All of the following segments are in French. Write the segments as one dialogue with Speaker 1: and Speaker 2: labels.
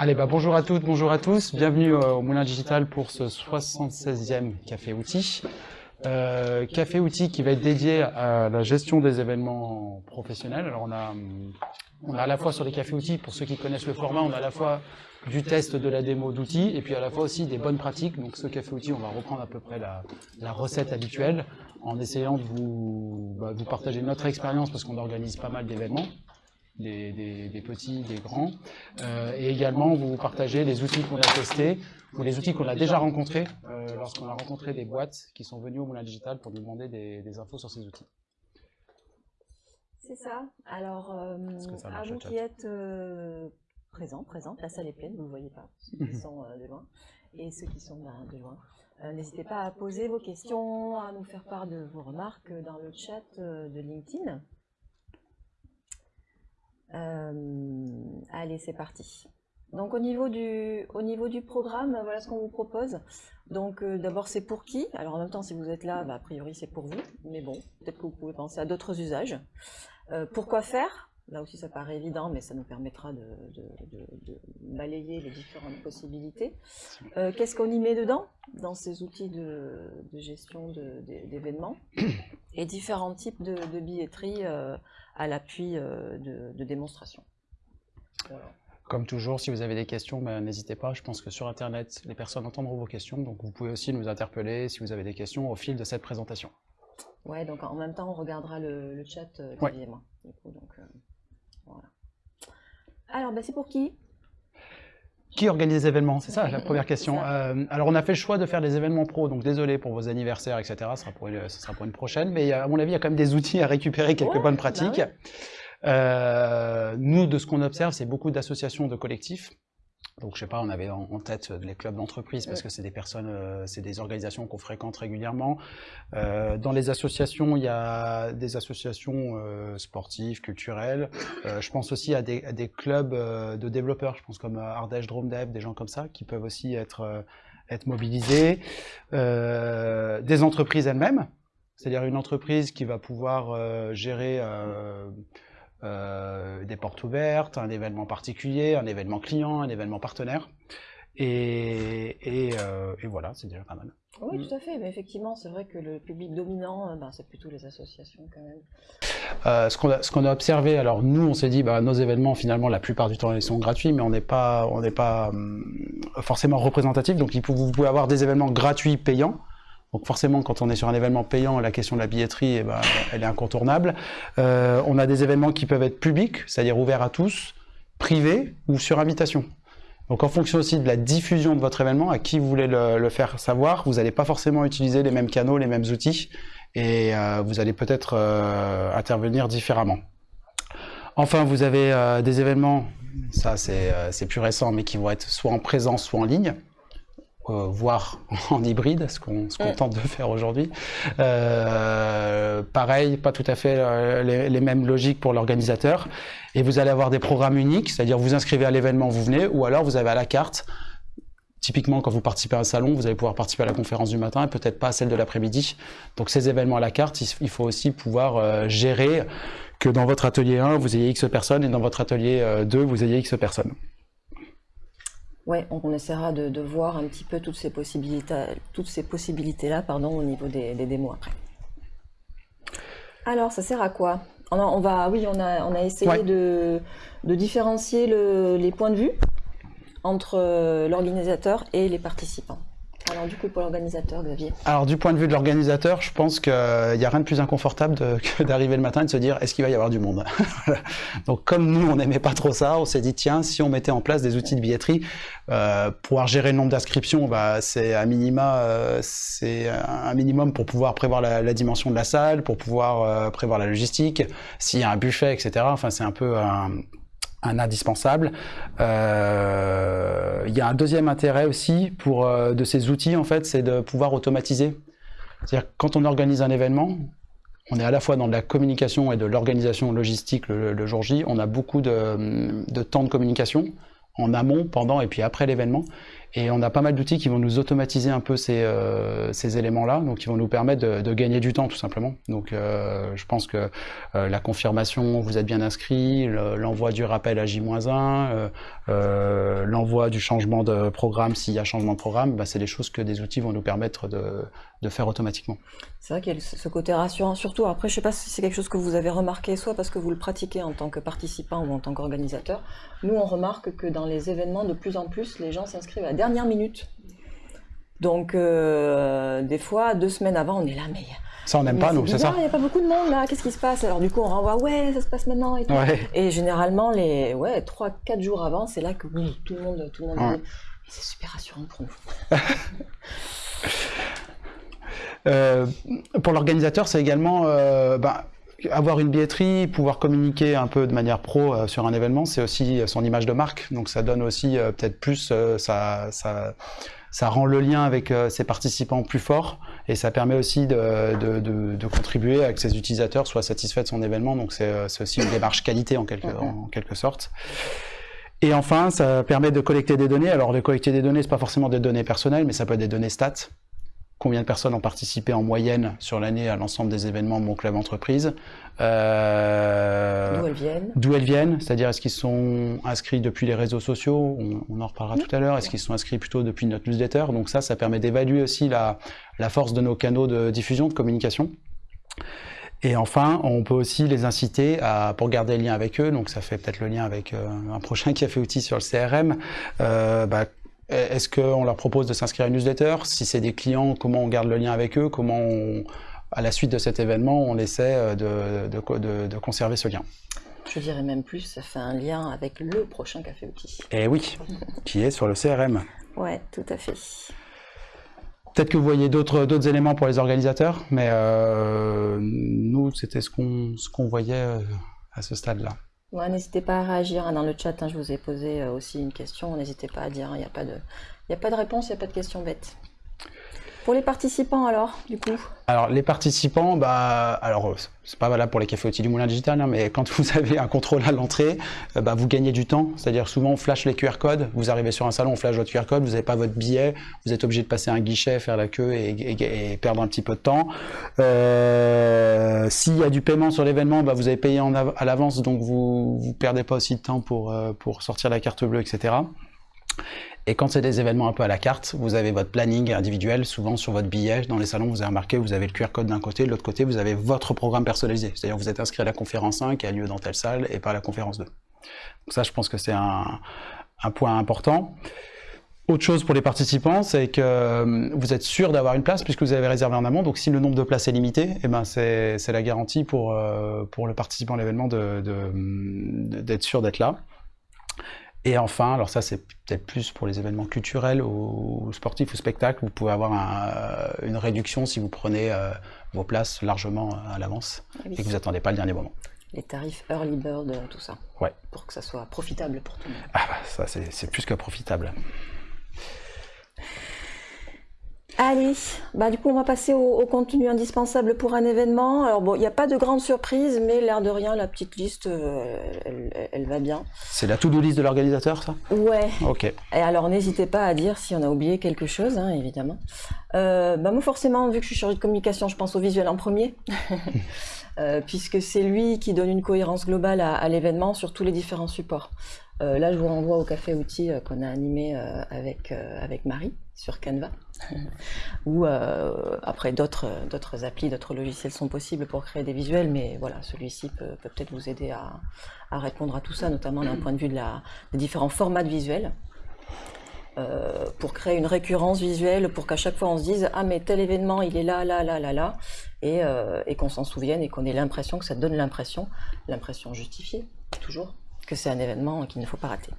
Speaker 1: Allez, bah bonjour à toutes, bonjour à tous. Bienvenue euh, au Moulin Digital pour ce 76e Café Outils. Euh, Café Outils qui va être dédié à la gestion des événements professionnels. Alors on a, on a à la fois sur les Cafés Outils, pour ceux qui connaissent le format, on a à la fois du test de la démo d'outils et puis à la fois aussi des bonnes pratiques. Donc ce Café Outils, on va reprendre à peu près la, la recette habituelle en essayant de vous, bah, vous partager notre expérience parce qu'on organise pas mal d'événements des, des, des, petits, des grands, euh, et également vous partagez les outils qu'on a testés ou les outils qu'on a déjà rencontrés euh, lorsqu'on a rencontré des boîtes qui sont venues au Moulin Digital pour nous demander des, des infos sur ces outils.
Speaker 2: C'est ça. Alors, euh, à vous qui êtes euh, présents, présentes, la salle est pleine, vous ne voyez pas, ceux qui sont de loin, et ceux qui sont ben, de loin. N'hésitez pas à poser vos questions, à nous faire part de vos remarques dans le chat de LinkedIn. Euh, allez, c'est parti. Donc au niveau du, au niveau du programme, voilà ce qu'on vous propose. Donc euh, d'abord c'est pour qui? Alors en même temps si vous êtes là, bah, a priori c'est pour vous, mais bon, peut-être que vous pouvez penser à d'autres usages. Euh, pourquoi faire? Là aussi ça paraît évident, mais ça nous permettra de, de, de, de balayer les différentes possibilités. Euh, Qu'est-ce qu'on y met dedans? Dans ces outils de, gestion d'événements et différents types de, billetterie à l'appui euh, de, démonstrations.
Speaker 1: Voilà. Comme toujours, si vous avez des questions, ben, n'hésitez pas. Je pense que sur Internet, les personnes entendront vos questions. Donc vous pouvez aussi nous interpeller si vous avez des questions au fil de cette présentation.
Speaker 2: Ouais, donc en même temps, on regardera le, le chat, euh, ouais. et moi. Du coup, donc, euh, voilà. Alors, ben, c'est pour qui?
Speaker 1: Qui organise les événements C'est ça la première question. Euh, alors on a fait le choix de faire des événements pro, donc désolé pour vos anniversaires, etc. Ce sera pour une, ce sera pour une prochaine, mais à mon avis il y a quand même des outils à récupérer, quelques ouais, bonnes pratiques. Bah ouais. euh, nous, de ce qu'on observe, c'est beaucoup d'associations de collectifs. Donc je sais pas, on avait en, tête les clubs d'entreprise parce que c'est des personnes, euh, c'est des organisations qu'on fréquente régulièrement. Euh, dans les associations, il y a des associations euh, sportives, culturelles. Euh, je pense aussi à des, à des clubs euh, de développeurs, je pense comme Ardèche Drone Dev, des gens comme ça qui peuvent aussi être être mobilisés. des entreprises elles-mêmes, c'est-à-dire une entreprise qui va pouvoir gérer euh, des portes ouvertes, un événement particulier, un événement client, un événement partenaire. Et, et, euh, et voilà, c'est déjà pas mal.
Speaker 2: Oui, tout à fait. Mais effectivement, c'est vrai que le public dominant, ben, c'est plutôt les associations quand même.
Speaker 1: Euh, ce qu'on a, observé, alors nous, on s'est dit, bah, nos événements, finalement, la plupart du temps, ils sont gratuits, mais on n'est pas, on n'est pas hum, forcément représentatif. Donc, vous pouvez avoir des événements gratuits payants. Donc forcément, quand on est sur un événement payant, la question de la billetterie, eh ben, elle est incontournable. Euh, on a des événements qui peuvent être publics, c'est-à-dire ouverts à tous, privés ou sur invitation. Donc en fonction aussi de la diffusion de votre événement, à qui vous voulez le, faire savoir, vous n'allez pas forcément utiliser les mêmes canaux, les mêmes outils, et euh, vous allez peut-être euh, intervenir différemment. Enfin, vous avez des événements, ça c'est plus récent, mais qui vont être soit en présence, soit en ligne euh, voire en hybride, ce qu'on qu tente de faire aujourd'hui. Euh, pareil, pas tout à fait euh, les, les mêmes logiques pour l'organisateur. Et vous allez avoir des programmes uniques, c'est-à-dire vous inscrivez à l'événement, vous venez, ou alors vous avez à la carte Typiquement, quand vous participez à un salon, vous allez pouvoir participer à la conférence du matin et peut-être pas à celle de l'après-midi. Donc ces événements à la carte, il faut aussi pouvoir euh, gérer que dans votre atelier 1, vous ayez X personnes et dans votre atelier 2, vous ayez X personnes.
Speaker 2: Ouais, on essaiera de, de, voir un petit peu toutes ces possibilités, possibilités-là, pardon, au niveau des, des, démos après. Alors, ça sert à quoi? On, a, on va, oui, on a, on a essayé ouais. de, de, différencier le, les points de vue entre l'organisateur et les participants. Alors du coup, pour l'organisateur, Xavier
Speaker 1: Alors du point de vue de l'organisateur, je pense qu'il n'y a rien de plus inconfortable que d'arriver le matin et de se dire est-ce qu'il va y avoir du monde? Donc comme nous, on n'aimait pas trop ça, on s'est dit tiens, si on mettait en place des outils de billetterie, euh, pouvoir gérer le nombre d'inscriptions, bah, c'est un minima, euh, c'est un minimum pour pouvoir prévoir la, la, dimension de la salle, pour pouvoir euh, prévoir la logistique, s'il y a un buffet, etc. Enfin, c'est un peu un, un indispensable. Euh, il y a un deuxième intérêt aussi pour euh, de ces outils en fait, c'est de pouvoir automatiser. C'est-à-dire quand on organise un événement, on est à la fois dans de la communication et de l'organisation logistique le, jour J. On a beaucoup de, de, temps de communication en amont, pendant et puis après l'événement. Et on a pas mal d'outils qui vont nous automatiser un peu ces, euh, ces éléments-là, donc qui vont nous permettre de, gagner du temps tout simplement. Donc euh, je pense que euh, la confirmation, vous êtes bien inscrit, l'envoi du rappel à J-1, euh, l'envoi du changement de programme s'il y a changement de programme, bah, c'est des choses que des outils vont nous permettre de, de faire automatiquement.
Speaker 2: C'est vrai qu'il y a ce côté rassurant, surtout après je sais pas si c'est quelque chose que vous avez remarqué, soit parce que vous le pratiquez en tant que participant ou en tant qu'organisateur. Nous on remarque que dans les événements de plus en plus les gens s'inscrivent à dernière minute. Donc euh, des fois deux semaines avant on est là mais
Speaker 1: ça, on n'aime pas, nous, c'est ça
Speaker 2: Il n'y a pas beaucoup de monde là, qu'est-ce qui se passe? Alors, du coup, on renvoie, ouais, ça se passe maintenant et tout.
Speaker 1: Ouais.
Speaker 2: Et généralement, les ouais, 3-4 jours avant, c'est là que oui, tout le monde, tout le monde
Speaker 1: Ouais.
Speaker 2: c'est super rassurant pour nous.
Speaker 1: Euh, pour l'organisateur, c'est également euh, bah, avoir une billetterie, pouvoir communiquer un peu de manière pro euh, sur un événement, c'est aussi son image de marque. Donc ça donne aussi euh, peut-être plus, euh, ça, ça, ça rend le lien avec euh, ses participants plus fort et ça permet aussi de, de, de, de contribuer à que ses utilisateurs soient satisfaits de son événement. Donc c'est euh, c'est aussi une démarche qualité en quelque, en quelque sorte. Et enfin, ça permet de collecter des données. Alors, de collecter des données, c'est pas forcément des données personnelles, mais ça peut être des données stats. Combien de personnes ont participé en moyenne sur l'année à l'ensemble des événements de mon club entreprise euh,
Speaker 2: D'où elles viennent.
Speaker 1: D'où elles viennent, c'est-à-dire est-ce qu'ils sont inscrits depuis les réseaux sociaux, on, on en reparlera tout à l'heure, est-ce qu'ils sont inscrits plutôt depuis notre newsletter, donc ça, ça permet d'évaluer aussi la, la force de nos canaux de diffusion, de communication. Et enfin, on peut aussi les inciter à, pour garder le lien avec eux, donc ça fait peut-être le lien avec euh, un prochain café outil sur le CRM, euh, bah, est-ce qu'on leur propose de s'inscrire à une newsletter? Si c'est des clients, comment on garde le lien avec eux? Comment, on, à la suite de cet événement, on essaie de, de, de, de conserver ce lien?
Speaker 2: Je dirais même plus, ça fait un lien avec le prochain café outil.
Speaker 1: Et oui, qui est sur le CRM.
Speaker 2: Ouais, tout à fait.
Speaker 1: Peut-être que vous voyez d'autres éléments pour les organisateurs, mais euh, nous, c'était ce qu'on voyait euh, à ce stade-là.
Speaker 2: N'hésitez pas à réagir hein, dans le chat. Hein, je vous ai posé euh, aussi une question. N'hésitez pas à dire. Il n'y a a pas de réponse, il n'y a pas de question bête. Pour les participants alors, du coup
Speaker 1: Alors les participants, bah, alors c'est pas valable pour les cafés outils du Moulin Digital, hein, mais quand vous avez un contrôle à l'entrée, euh, bah, vous gagnez du temps. C'est-à-dire souvent on flash les QR codes. Vous arrivez sur un salon, on flash votre QR code. Vous n'avez pas votre billet, vous êtes obligé de passer un guichet, faire la queue et, perdre un petit peu de temps. Euh, S'il y a du paiement sur l'événement, bah, vous avez payé à l'avance, donc vous vous perdez pas aussi de temps pour euh, pour sortir la carte bleue, etc. Et quand c'est des événements un peu à la carte, vous avez votre planning individuel, souvent sur votre billet. Dans les salons, vous avez remarqué, vous avez le QR code d'un côté, de l'autre côté, vous avez votre programme personnalisé. C'est-à-dire vous êtes inscrit à la conférence 1 qui a lieu dans telle salle et pas à la conférence 2. Donc ça, je pense que c'est un, point important. Autre chose pour les participants, c'est que vous êtes sûr d'avoir une place puisque vous avez réservé en amont. Donc si le nombre de places est limité, eh ben c'est la garantie pour, euh, pour le participant à l'événement d'être sûr d'être là. Et enfin, alors ça c'est peut-être plus pour les événements culturels ou sportifs ou spectacles, vous pouvez avoir un, une réduction si vous prenez euh, vos places largement à l'avance oui. et que vous attendez pas le dernier moment.
Speaker 2: Les tarifs early bird, tout ça.
Speaker 1: Ouais.
Speaker 2: Pour que ça soit profitable pour tout le monde.
Speaker 1: Ah bah ça c'est plus que profitable.
Speaker 2: Allez, bah du coup on va passer au, au contenu indispensable pour un événement. Alors bon, il n'y a pas de grande surprise, mais l'air de rien, la petite liste, euh, elle, elle, va bien.
Speaker 1: C'est la to-do list de l'organisateur, ça?
Speaker 2: Ouais.
Speaker 1: Ok.
Speaker 2: Et alors n'hésitez pas à dire si on a oublié quelque chose, hein, évidemment. Euh, bah moi forcément, vu que je suis chargée de communication, je pense au visuel en premier. euh, puisque c'est lui qui donne une cohérence globale à, à l'événement sur tous les différents supports. Euh, là, je vous renvoie au café outil qu'on a animé avec, avec Marie sur Canva, ou après d'autres applis, d'autres logiciels sont possibles pour créer des visuels, mais voilà, celui-ci peut peut-être vous aider à, à, répondre à tout ça, notamment d'un point de vue de la, des différents formats de visuels. Euh, pour créer une récurrence visuelle, pour qu'à chaque fois on se dise ah mais tel événement il est là, là, là, là, là, et, euh, et qu'on s'en souvienne et qu'on ait l'impression que ça donne l'impression, l'impression justifiée toujours, que c'est un événement qu'il ne faut pas rater.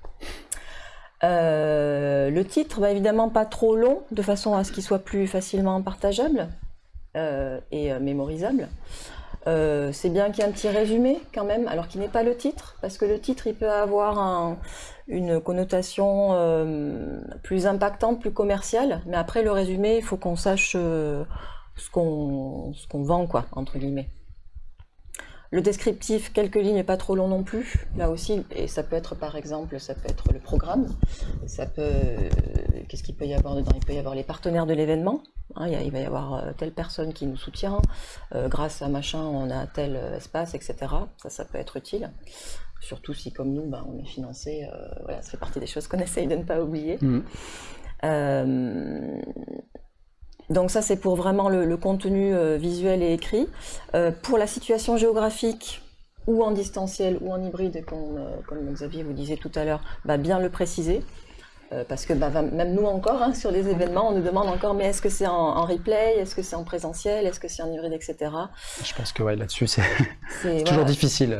Speaker 2: Euh, le titre, bah, évidemment pas trop long, de façon à ce qu'il soit plus facilement partageable et mémorisable. c'est bien qu'il y ait un petit résumé quand même, alors qu'il n'est pas le titre, parce que le titre il peut avoir un, une connotation plus impactante, plus commerciale, mais après le résumé, il faut qu'on sache ce qu'on ce qu'on vend, quoi, entre guillemets. Le descriptif, quelques lignes, pas trop long non plus. Là aussi, et ça peut être par exemple, ça peut être le programme, ça peut, qu'est-ce qu'il peut y avoir dedans? Il peut y avoir les partenaires de l'événement. Hein, il, va y avoir euh, telle personne qui nous soutient. grâce à machin, on a tel espace, etc. Ça, ça peut être utile. Surtout si, comme nous, ben, on est financé. voilà, ça fait partie des choses qu'on essaye de ne pas oublier. Mmh. donc ça, c'est pour vraiment le, contenu visuel et écrit. pour la situation géographique, ou en distanciel ou en hybride, comme, euh, comme Xavier vous disait tout à l'heure, bah, bien le préciser. Euh, parce que bah, même nous encore, hein, sur les événements, on nous demande encore, mais est-ce que c'est en, replay, est-ce que c'est en présentiel, est-ce que c'est en hybride, etc.
Speaker 1: Je pense que ouais, là-dessus, c'est toujours difficile.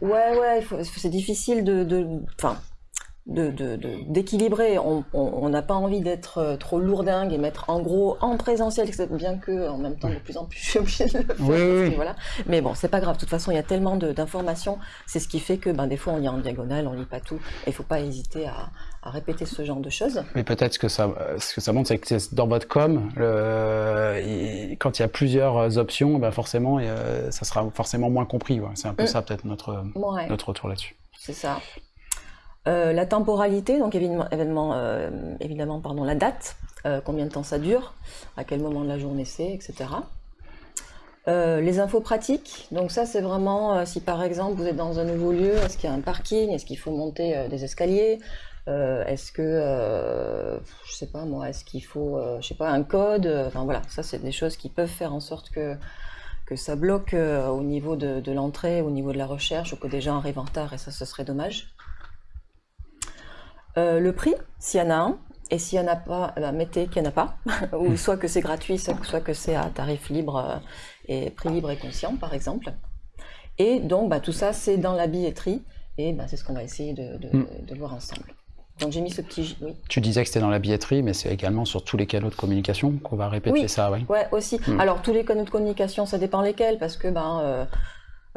Speaker 2: ouais, ouais, c'est difficile de... de d'équilibrer. De, on n'a pas envie d'être euh, trop lourdingue et mettre en gros en présentiel, bien que en même temps de plus en plus je suis obligée de le faire.
Speaker 1: Oui,
Speaker 2: voilà. Mais bon, c'est pas grave. De toute façon, il y a tellement d'informations. C'est ce qui fait que ben, des fois on lit en diagonale, on lit pas tout. Et il faut pas hésiter à, à, répéter ce genre de choses.
Speaker 1: Mais peut-être que ça, ce que ça montre, c'est que dans votre com, le, quand il y a plusieurs options, ben forcément, ça sera forcément moins compris. C'est un peu mm. ça peut-être notre, notre retour là-dessus.
Speaker 2: C'est ça. Euh, la temporalité, donc évidemment, euh, évidemment pardon, la date, euh, combien de temps ça dure, à quel moment de la journée c'est, etc. les infos pratiques, donc ça c'est vraiment si par exemple vous êtes dans un nouveau lieu, est-ce qu'il y a un parking, est-ce qu'il faut monter des escaliers, est-ce que, je sais pas moi, est-ce qu'il faut, je sais pas, un code, enfin voilà, ça c'est des choses qui peuvent faire en sorte que que ça bloque au niveau de, de l'entrée, au niveau de la recherche, ou que des gens arrivent en retard et ça ce serait dommage. Euh, le prix, s'il y en a un, et s'il n'y en a pas, eh ben, mettez qu'il n'y en a pas, ou soit que c'est gratuit, soit que c'est à tarif libre euh, et prix libre et conscient, par exemple. Et donc, bah, tout ça, c'est dans la billetterie, et bah, c'est ce qu'on va essayer de, hmm. voir ensemble. Donc j'ai mis ce petit.
Speaker 1: Tu disais que c'était dans la billetterie, mais c'est également sur tous les canaux de communication qu'on va répéter ça, oui.
Speaker 2: Ouais, aussi. Hmm. Alors tous les canaux de communication, ça dépend lesquels, parce que ben, euh,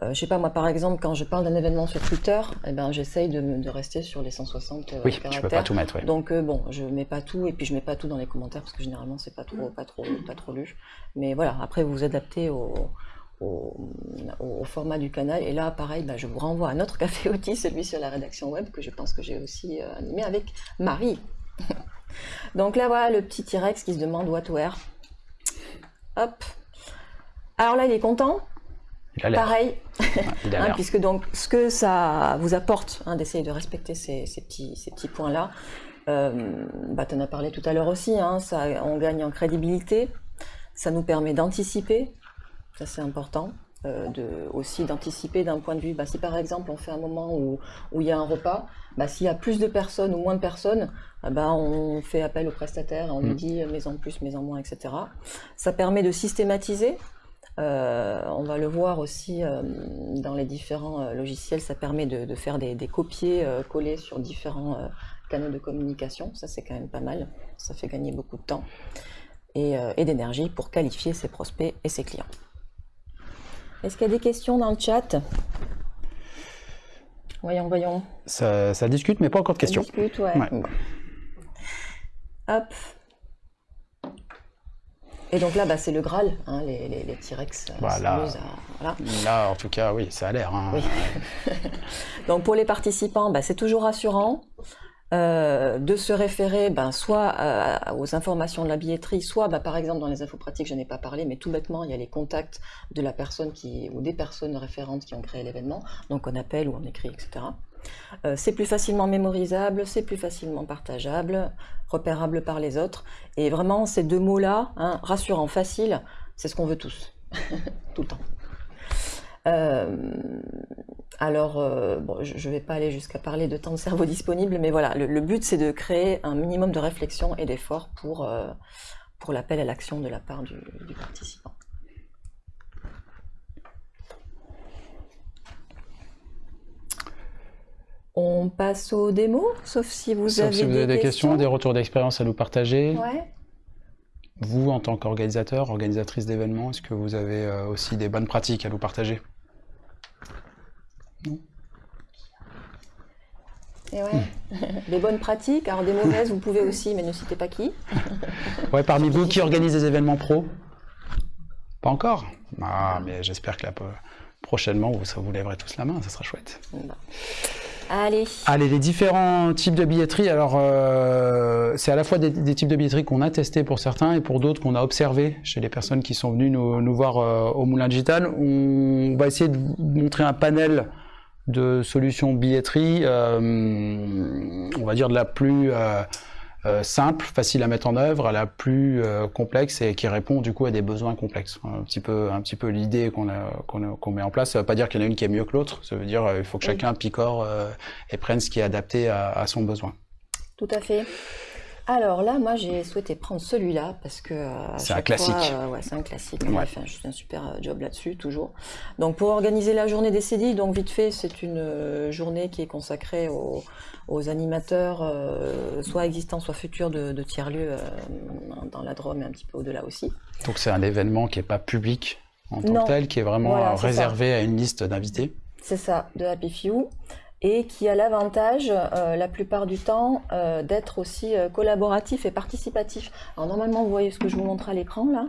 Speaker 2: euh, je sais pas, moi par exemple, quand je parle d'un événement sur Twitter, eh ben, j'essaye de, rester sur les 160
Speaker 1: euh, oui, caractères. peux pas tout mettre.
Speaker 2: Donc euh, bon, je mets pas tout et puis je mets pas tout dans les commentaires parce que généralement c'est pas trop, pas trop, pas trop lu. Mais voilà, après vous vous adaptez au, format du canal. Et là, pareil, bah, je vous renvoie à notre café outil, celui sur la rédaction web que je pense que j'ai aussi animé avec Marie. Donc là, voilà le petit T-Rex qui se demande what where. Hop. Alors là, il est content Pareil, hein, puisque donc ce que ça vous apporte hein, d'essayer de respecter ces, petits, ces petits points-là, euh, bah, tu en as parlé tout à l'heure aussi, hein, ça, on gagne en crédibilité, ça nous permet d'anticiper, ça c'est important, euh, de, aussi d'anticiper d'un point de vue, bah, si par exemple on fait un moment où, où il y a un repas, bah, s'il y a plus de personnes ou moins de personnes, bah, on fait appel au prestataire, on lui mm. dit mais en plus, mais en moins, etc. Ça permet de systématiser, euh, on va le voir aussi euh, dans les différents euh, logiciels, ça permet de, faire des, copier coller sur différents canaux de communication. Ça, c'est quand même pas mal. Ça fait gagner beaucoup de temps et, d'énergie pour qualifier ses prospects et ses clients. Est-ce qu'il y a des questions dans le chat? Voyons, voyons.
Speaker 1: Ça, discute, mais pas encore de questions.
Speaker 2: Ça discute, ouais. Hop. Et donc là, bah, c'est le Graal, hein, les, les, les T-Rex.
Speaker 1: Euh, voilà. Là, en tout cas, oui, ça a l'air. Hein.
Speaker 2: donc pour les participants, bah, c'est toujours rassurant. Euh, de se référer ben, soit aux informations de la billetterie, soit ben, par exemple dans les infos pratiques, je n'ai pas parlé, mais tout bêtement, il y a les contacts de la personne qui, ou des personnes référentes qui ont créé l'événement, donc on appelle ou on écrit, etc. Euh, c'est plus facilement mémorisable, c'est plus facilement partageable, repérable par les autres. Et vraiment, ces deux mots-là, hein, rassurant, facile, c'est ce qu'on veut tous, tout le temps. Euh, alors, euh, je ne vais pas aller jusqu'à parler de temps de cerveau disponible, mais voilà, le, but c'est de créer un minimum de réflexion et d'effort pour, pour l'appel à l'action de la part du participant. On passe aux démos, sauf si vous, avez,
Speaker 1: si vous
Speaker 2: avez,
Speaker 1: des,
Speaker 2: questions,
Speaker 1: des retours d'expérience à nous partager. Vous, en tant qu'organisateur, organisatrice d'événements, est-ce que vous avez euh, aussi des bonnes pratiques à nous partager?
Speaker 2: Et ouais. Des bonnes pratiques, alors des mauvaises, vous pouvez aussi, mais ne citez pas qui.
Speaker 1: ouais, parmi vous, qui organise des événements pro? Pas encore Ah, mais j'espère que là, prochainement, vous, vous lèverez tous la main, ça sera chouette.
Speaker 2: Allez.
Speaker 1: Allez, les différents types de billetterie. Alors, euh, c'est à la fois des, types de billetterie qu'on a testés pour certains et pour d'autres qu'on a observés chez les personnes qui sont venues nous, voir euh, au Moulin Digital. On va essayer de montrer un panel de solutions billetterie, euh, on va dire de la plus euh, simple, facile à mettre en œuvre, à la plus euh, complexe et qui répond du coup à des besoins complexes. Un petit peu, un petit peu l'idée qu'on qu'on met en place. Ça veut pas dire qu'il y en a une qui est mieux que l'autre. Ça veut dire qu'il faut que chacun picore euh, et prenne ce qui est adapté à, à son besoin.
Speaker 2: Tout à fait. Alors là, moi, j'ai souhaité prendre celui-là parce que
Speaker 1: euh, c'est un classique.
Speaker 2: Euh, ouais, c'est un classique. On a fait un, super euh, job là-dessus, toujours. Donc, pour organiser la journée des CDI, donc vite fait, c'est une journée qui est consacrée aux, animateurs, soit existants, soit futurs de, tiers-lieux dans la Drôme et un petit peu au-delà aussi.
Speaker 1: Donc, c'est un événement qui n'est pas public en tant que tel, qui est vraiment réservé à une liste d'invités.
Speaker 2: C'est ça, de Happy Few et qui a l'avantage, euh, la plupart du temps, euh, d'être aussi euh, collaboratif et participatif. Alors normalement, vous voyez ce que je vous montre à l'écran là.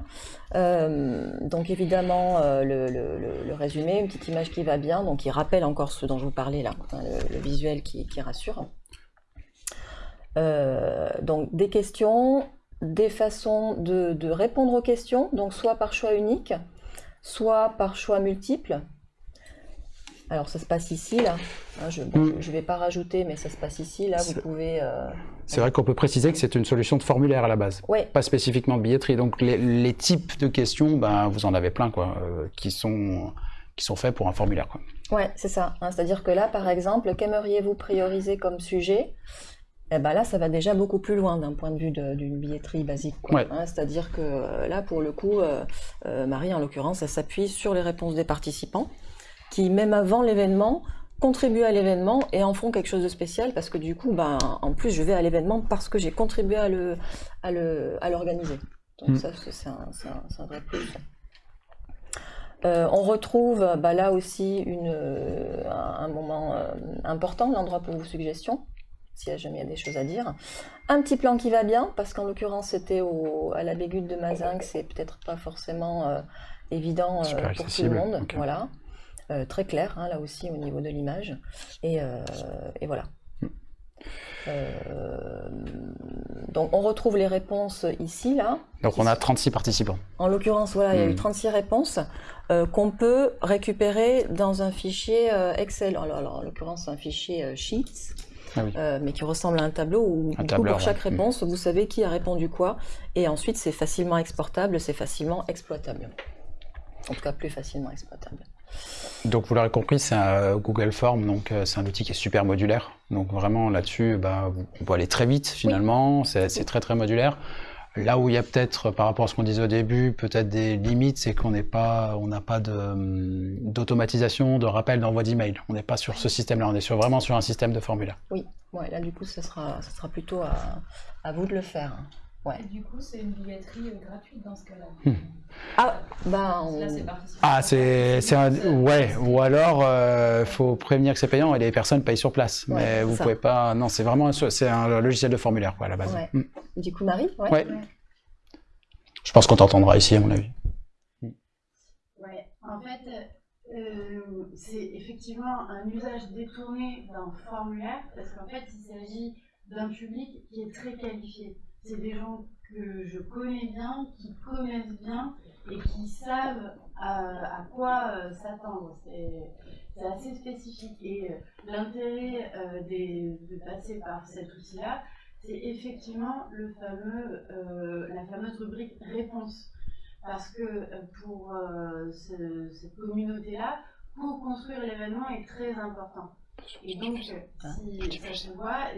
Speaker 2: donc évidemment, le, résumé, une petite image qui va bien, donc qui rappelle encore ce dont je vous parlais là, hein, le, visuel qui, rassure. donc des questions, des façons de, de répondre aux questions, donc soit par choix unique, soit par choix multiple. Alors ça se passe ici, là. Hein, je ne mm. vais pas rajouter, mais ça se passe ici, là. Vous pouvez... Euh,
Speaker 1: c'est vrai qu'on peut préciser que c'est une solution de formulaire à la base, pas spécifiquement de billetterie. Donc les, types de questions, ben, vous en avez plein, quoi, euh, qui, sont, qui sont faits pour un formulaire. Quoi.
Speaker 2: Ouais, c'est ça. Hein. C'est-à-dire que là, par exemple, qu'aimeriez-vous prioriser comme sujet? Eh ben là, ça va déjà beaucoup plus loin d'un point de vue d'une billetterie basique. Hein. C'est-à-dire que euh, là, pour le coup, Marie, en l'occurrence, elle s'appuie sur les réponses des participants qui, même avant l'événement, contribuent à l'événement et en font quelque chose de spécial parce que du coup, ben, en plus, je vais à l'événement parce que j'ai contribué à le, à le, à l'organiser. Donc mm. ça, c'est un, un, vrai plus. Euh, on retrouve bah, là aussi une, un, moment euh, important, l'endroit pour vos suggestions, a jamais y a des choses à dire. Un petit plan qui va bien, parce qu'en l'occurrence c'était à la Bégute de Mazingue, c'est peut-être pas forcément euh, évident pour tout le monde. Voilà. Euh, très clair, hein, là aussi, au niveau de l'image. Et, euh, voilà. Euh, donc on retrouve les réponses ici, là.
Speaker 1: Donc on a 36 participants.
Speaker 2: En l'occurrence, voilà, il y a eu 36 hmm. réponses qu'on peut récupérer dans un fichier Excel. Alors, en l'occurrence, un fichier Sheets. Ah mais qui ressemble à un tableau où pour chaque hmm. réponse, vous savez qui a répondu quoi, et ensuite c'est facilement exportable, c'est facilement exploitable. En tout cas, plus facilement exploitable.
Speaker 1: Donc vous l'aurez compris, c'est un Google Form, donc euh, c'est un outil qui est super modulaire. Donc vraiment là-dessus, bah, on peut aller très vite finalement, c'est très très modulaire. Là où il y a peut-être, par rapport à ce qu'on disait au début, peut-être des limites, c'est qu'on n'est pas, on n'a pas hum, d'automatisation, de, rappel d'envoi d'email. On n'est pas sur ce système-là, on est sur, vraiment sur un système de formulaire.
Speaker 2: Oui, ouais, là du coup, ce sera, ça sera plutôt à, à vous de le faire.
Speaker 3: Ouais. Et du coup, c'est une billetterie euh, gratuite dans ce cas-là.
Speaker 2: Hmm. Ah, bah,
Speaker 1: Ah, c'est, ouais. Ou alors, il euh, faut prévenir que c'est payant et les personnes payent sur place. mais vous pouvez pas. Non, c'est vraiment, c'est un logiciel de formulaire, quoi, à la base.
Speaker 2: Hmm. Du coup, Marie.
Speaker 1: Ouais. Je pense qu'on t'entendra ici, à mon avis.
Speaker 3: Ouais. En fait, euh, c'est effectivement un usage détourné d'un formulaire parce qu'en fait, il s'agit d'un public qui est très qualifié c'est des gens que je connais bien, qui connaissent bien et qui savent à, quoi euh, s'attendre. C'est assez spécifique. Et euh, l'intérêt euh, de passer par cet outil-là, c'est effectivement le fameux, la fameuse rubrique réponse. Parce que pour cette communauté-là, pour construire l'événement est très important. Et donc, si ça se voit,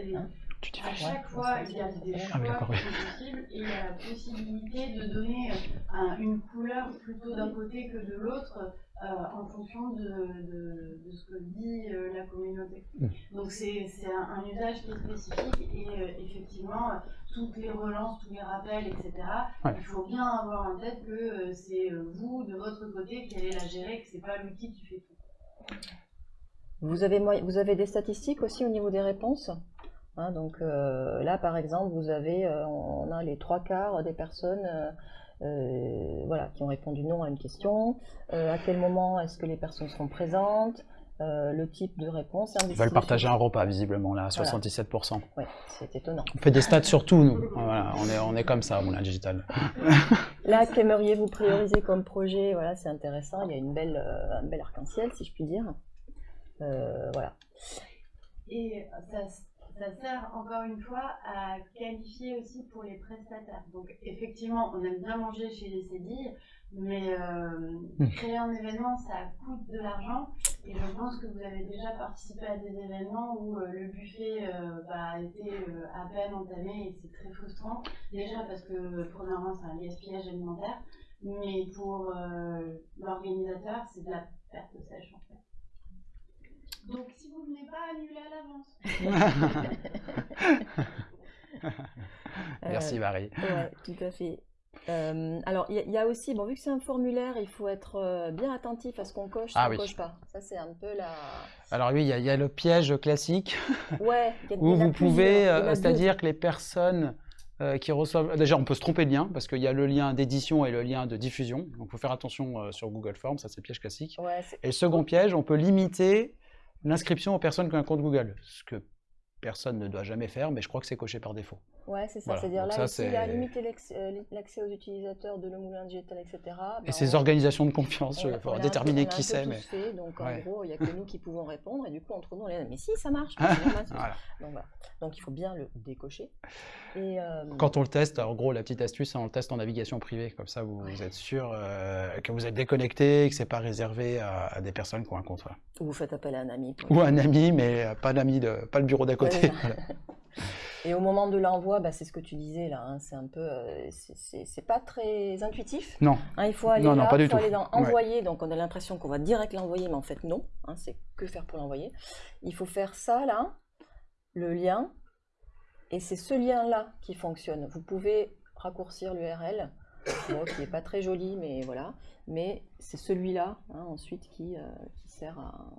Speaker 3: à chaque fois, il y a des choix possibles et il y a la possibilité de donner euh, une couleur plutôt d'un côté que de l'autre euh, en fonction de, de, ce que dit euh, la communauté. Mm. Donc c'est un, un, usage qui est spécifique et effectivement, toutes les relances, tous les rappels, etc., il faut bien avoir en tête que c'est vous, de votre côté, qui allez la gérer, que ce n'est pas l'outil qui fait tout.
Speaker 2: Vous avez, vous avez des statistiques aussi au niveau des réponses? Hein, donc euh, là, par exemple, vous avez, euh, on a les trois quarts des personnes euh, voilà, qui ont répondu non à une question. à quel moment est-ce que les personnes seront présentes? Euh, le type de réponse.
Speaker 1: Ils veulent partager un repas, visiblement, là, 77%.
Speaker 2: Oui, c'est étonnant.
Speaker 1: On fait des stats sur tout, nous. Voilà, on, est, on est comme ça, Moulin Digital.
Speaker 2: là, qu'aimeriez-vous prioriser comme projet? Voilà, c'est intéressant. Il y a une belle, euh, un bel arc-en-ciel, si je puis dire. Euh, voilà.
Speaker 3: Et ça, ça sert encore une fois à qualifier aussi pour les prestataires. Donc effectivement, on aime bien manger chez les CEDI, mais euh, hmm. créer un événement, ça coûte de l'argent. Et je pense que vous avez déjà participé à des événements où euh, le buffet euh, bah, a été à peine entamé et c'est très frustrant. Déjà parce que premièrement, c'est un gaspillage alimentaire, mais pour l'organisateur, c'est de la perte sèche en fait. Donc si vous ne venez pas, annulez à l'avance.
Speaker 1: Merci Marie.
Speaker 2: Ouais, tout à fait. Euh, alors, il y, a aussi, bon, vu que c'est un formulaire, il faut être euh, bien attentif à ce qu'on coche, ce ah qu'on coche pas. Ça, c'est un peu la.
Speaker 1: Alors oui, il y, a le piège classique.
Speaker 2: Ouais.
Speaker 1: où vous pouvez, euh, c'est-à-dire que les personnes qui reçoivent, déjà, on peut se tromper de lien parce qu'il y a le lien d'édition et le lien de diffusion. Donc, il faut faire attention sur Google Forms, ça c'est le piège classique.
Speaker 2: Ouais,
Speaker 1: et le second piège, on peut limiter l'inscription aux personnes qui ont un compte Google, ce que personne ne doit jamais faire, mais je crois que c'est coché par défaut.
Speaker 2: Ouais, c'est ça. C'est-à-dire là, il a limité euh, l'accès aux utilisateurs de le moulin digital, etc.
Speaker 1: et ces ben, organisations de confiance, il faut déterminer qui c'est. Mais...
Speaker 2: Fait, donc en gros, il n'y a que nous qui pouvons répondre, et du coup, entre nous, on est mais si, ça marche. donc, voilà. donc il faut bien le décocher. Et,
Speaker 1: euh, Quand on le teste, en gros, la petite astuce, on le teste en navigation privée, comme ça, vous, êtes sûr euh, que vous êtes déconnecté, que c'est pas réservé à, des personnes qui ont un compte.
Speaker 2: Ou vous faites appel à un ami.
Speaker 1: Ou un ami, mais pas l'ami de, pas le bureau d'à côté.
Speaker 2: Et au moment de l'envoi, bah, c'est ce que tu disais là, hein, c'est un peu, euh, c'est pas très intuitif.
Speaker 1: Non.
Speaker 2: Hein, il faut aller là, il faut aller dans envoyer, donc on a l'impression qu'on va direct l'envoyer, mais en fait non, hein, c'est que faire pour l'envoyer. Il faut faire ça là, le lien, et c'est ce lien là qui fonctionne. Vous pouvez raccourcir l'URL, qui n'est pas très joli, mais voilà. Mais c'est celui-là ensuite qui, euh, qui sert à,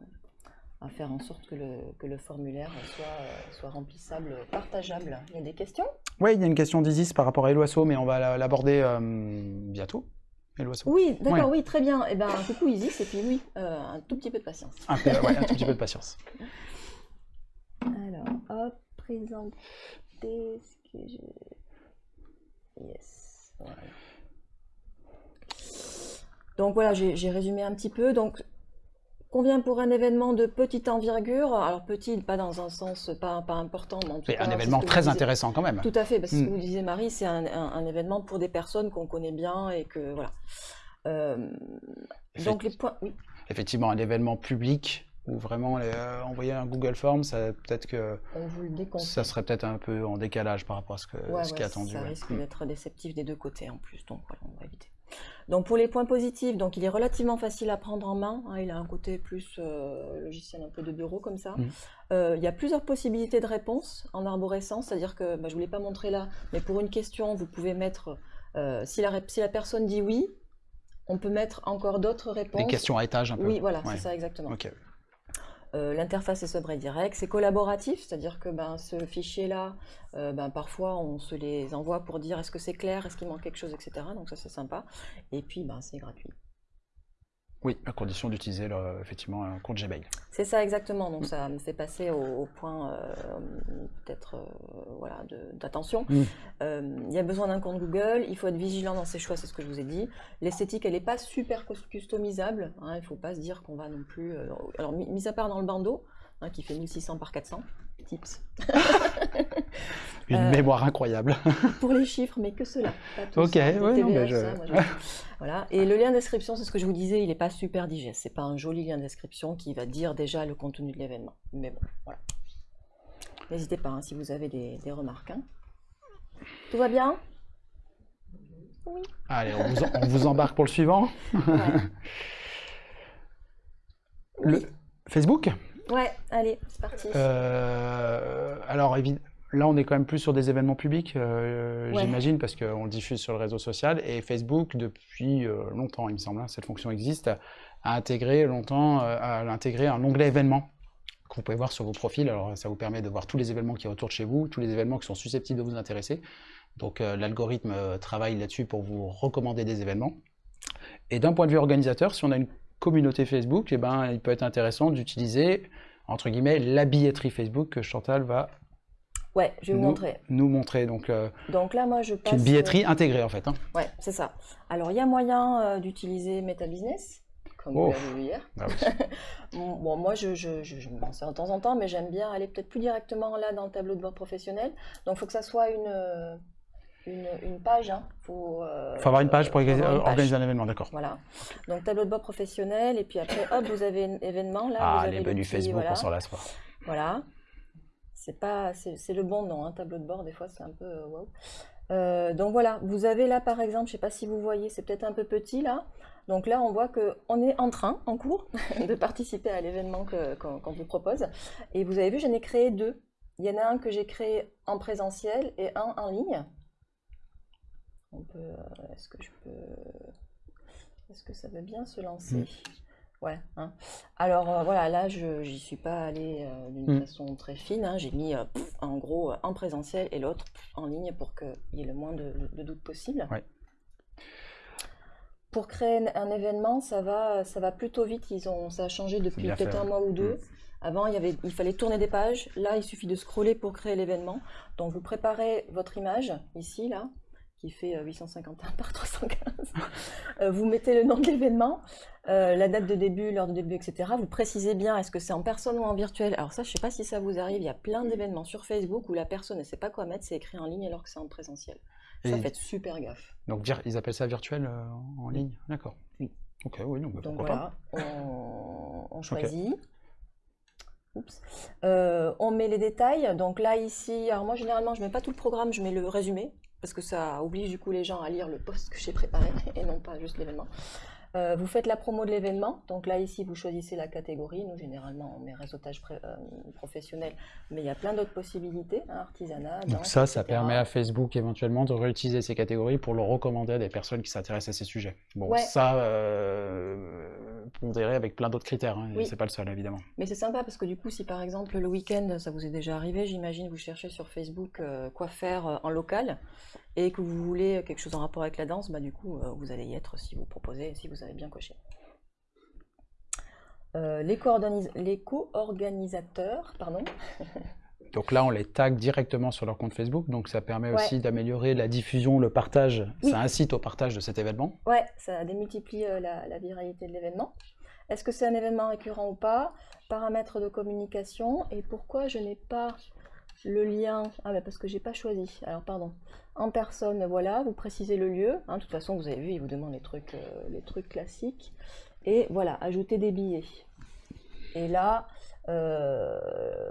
Speaker 2: à faire en sorte que le, que le formulaire soit, euh, soit, remplissable, partageable. Il y a des questions?
Speaker 1: Oui, il y a une question d'Isis par rapport à Eloasso, mais on va l'aborder euh, bientôt.
Speaker 2: Eloasso? Oui, d'accord, oui, très bien. Et eh ben, coucou Isis, et puis oui, euh, un tout petit peu de patience.
Speaker 1: Un, peu, un tout petit peu de patience.
Speaker 2: Alors, hop, présenter ce que je... Yes. Voilà. Donc voilà, j'ai résumé un petit peu. Donc Combien pour un événement de petite envergure Alors petit, pas dans un sens pas, pas important, mais en tout
Speaker 1: un événement très intéressant quand même.
Speaker 2: Tout à fait, parce que ce que hmm. vous disiez Marie, c'est un, événement pour des personnes qu'on connaît bien et que voilà. Euh, donc les points, oui.
Speaker 1: Effectivement, un événement public ou vraiment euh, envoyer un Google Form, ça peut-être que ça serait peut-être un peu en décalage par rapport à ce, que, ce qui est attendu.
Speaker 2: Ça risque hmm. d'être déceptif des deux côtés en plus, donc voilà, on va éviter. Donc pour les points positifs, donc il est relativement facile à prendre en main. Hein, il a un côté plus euh, logiciel un peu de bureau comme ça. Mmh. Euh, il y a plusieurs possibilités de réponse en arborescence, c'est-à-dire que bah, je ne vous l'ai pas montré là, mais pour une question, vous pouvez mettre euh, si, la, si la personne dit oui, on peut mettre encore d'autres réponses. Des
Speaker 1: questions à étage un peu.
Speaker 2: Oui, voilà, c'est ça exactement. Euh, l'interface est sobre et direct, c'est collaboratif, c'est-à-dire que ben, ce fichier-là, euh, ben, parfois on se les envoie pour dire est-ce que c'est clair, est-ce qu'il manque quelque chose, etc. Donc ça c'est sympa. Et puis ben, c'est gratuit.
Speaker 1: Oui, à condition d'utiliser effectivement un compte Gmail.
Speaker 2: C'est ça exactement. Donc ça me fait passer au, point euh, peut-être euh, voilà d'attention. Mm. Euh, il y a besoin d'un compte Google. Il faut être vigilant dans ses choix, c'est ce que je vous ai dit. L'esthétique, elle n'est pas super customisable. Hein, il ne faut pas se dire qu'on va non plus. alors mis à part dans le bandeau, hein, qui fait 1600 par 400 tips.
Speaker 1: Une euh, mémoire incroyable.
Speaker 2: pour les chiffres, mais que cela.
Speaker 1: ok, oui, mais je...
Speaker 2: voilà. Et le lien de description, c'est ce que je vous disais, il n'est pas super digeste. C'est pas un joli lien de description qui va dire déjà le contenu de l'événement. Mais bon, voilà. N'hésitez pas hein, si vous avez des, remarques. Hein. Tout va bien?
Speaker 1: Oui. Allez, on vous, embarque pour le suivant. le Facebook?
Speaker 2: Ouais, allez, c'est parti.
Speaker 1: Euh, alors, là, on est quand même plus sur des événements publics, euh, j'imagine, parce qu'on le diffuse sur le réseau social. Et Facebook, depuis euh, longtemps, il me semble, hein, cette fonction existe, a intégré longtemps, a intégré un onglet événements que vous pouvez voir sur vos profils. Alors, ça vous permet de voir tous les événements qui retournent chez vous, tous les événements qui sont susceptibles de vous intéresser. Donc, l'algorithme travaille là-dessus pour vous recommander des événements. Et d'un point de vue organisateur, si on a une communauté Facebook, eh ben, il peut être intéressant d'utiliser, entre guillemets, la billetterie Facebook que Chantal va
Speaker 2: Ouais, je vais vous
Speaker 1: nous,
Speaker 2: montrer.
Speaker 1: nous montrer. Donc, euh,
Speaker 2: Donc là, moi, je passe...
Speaker 1: une billetterie intégrée, en fait. hein.
Speaker 2: Ouais, c'est ça. Alors, il y a moyen euh, d'utiliser Meta Business, comme
Speaker 1: Oh.
Speaker 2: vous l'avez vu hier.
Speaker 1: Ah oui.
Speaker 2: Bon, moi, je, je, je, je de temps en temps, mais j'aime bien aller peut-être plus directement là dans le tableau de bord professionnel. Donc, il faut que ça soit une, euh, une, une page. hein. faut, euh,
Speaker 1: faut avoir une page pour
Speaker 2: une page.
Speaker 1: organiser un événement, d'accord.
Speaker 2: Voilà. Donc, tableau de bord professionnel, et puis après, hop, vous avez un événement. Là, vous
Speaker 1: Ah,
Speaker 2: avez
Speaker 1: les
Speaker 2: le
Speaker 1: menus
Speaker 2: petit-
Speaker 1: Facebook,
Speaker 2: voilà.
Speaker 1: on s'en lasse pas.
Speaker 2: Voilà. C'est pas, c'est le bon nom, hein, tableau de bord, des fois c'est un peu euh, wow. Euh, donc voilà, vous avez là par exemple, je sais pas si vous voyez, c'est peut-être un peu petit là. Donc là, on voit que on est en train, en cours, de participer à l'événement qu'on qu'on vous propose. Et vous avez vu, j'en ai créé deux. Il y en a un que j'ai créé en présentiel et un en ligne. On peut, euh, est-ce que je peux, est-ce que ça veut bien se lancer
Speaker 1: Mm.
Speaker 2: Ouais. hein. Alors euh, voilà, là, je n'y suis pas allée euh, d'une
Speaker 1: Mm.
Speaker 2: façon très fine. hein. J'ai mis euh, pff, en gros en présentiel et l'autre en ligne pour qu'il y ait le moins de, de doutes possible.
Speaker 1: Ouais.
Speaker 2: Pour créer un, événement, ça va, ça va plutôt vite. Ils ont, ça a changé depuis peut-être un mois ou deux.
Speaker 1: Mm.
Speaker 2: Avant, il, y avait, il fallait tourner des pages. Là, il suffit de scroller pour créer l'événement. Donc, vous préparez votre image, ici, là, qui fait euh, 851 par 315. Euh, vous mettez le nom de l'événement, euh, la date de début, l'heure de début, etc. Vous précisez bien, est-ce que c'est en personne ou en virtuel? Alors ça, je ne sais pas si ça vous arrive. Il y a plein d'événements sur Facebook où la personne ne sait pas quoi mettre, c'est écrit en ligne alors que c'est en présentiel. Ça, faites super gaffe.
Speaker 1: Donc, ils appellent ça virtuel euh, en ligne? D'accord.
Speaker 2: Oui.
Speaker 1: Ok, oui, non, bah,
Speaker 2: Donc
Speaker 1: pas.
Speaker 2: voilà, on, on choisit. Oups. Euh, on met les détails. Donc là, ici, alors moi, généralement, je mets pas tout le programme, je mets le résumé, parce que ça oblige du coup les gens à lire le post que j'ai préparé et non pas juste l'événement. Euh, vous faites la promo de l'événement. Donc là, ici, vous choisissez la catégorie. Nous, généralement, on met réseautage euh, professionnel, mais il y a plein d'autres possibilités, hein, artisanat.
Speaker 1: Donc ça, ça
Speaker 2: etc.
Speaker 1: permet à Facebook éventuellement de réutiliser ces catégories pour le recommander à des personnes qui s'intéressent à ces sujets. Bon,
Speaker 2: Ouais.
Speaker 1: ça, euh, pondéré avec plein d'autres critères, hein,
Speaker 2: Oui.
Speaker 1: c'est pas le seul évidemment.
Speaker 2: Mais c'est sympa parce que du coup, si par exemple le week-end, ça vous est déjà arrivé, j'imagine, vous cherchez sur Facebook euh, quoi faire euh, en local et que vous voulez quelque chose en rapport avec la danse, bah du coup, euh, vous allez y être si vous proposez, si vous avez bien coché. Euh, les co-organisateurs, pardon,
Speaker 1: Donc là, on les tag directement sur leur compte Facebook, donc ça permet
Speaker 2: Ouais.
Speaker 1: aussi d'améliorer la diffusion, le partage.
Speaker 2: Oui.
Speaker 1: Ça incite au partage de cet événement.
Speaker 2: Ouais, ça démultiplie euh, la, la viralité de l'événement. Est-ce que c'est un événement récurrent ou pas? Paramètres de communication. Et pourquoi je n'ai pas le lien? Ah, bah parce que j'ai pas choisi. Alors, pardon. En personne, voilà, vous précisez le lieu. hein, de toute façon, vous avez vu, il vous demande les trucs, euh, les trucs classiques. Et voilà, ajouter des billets. Et là, euh,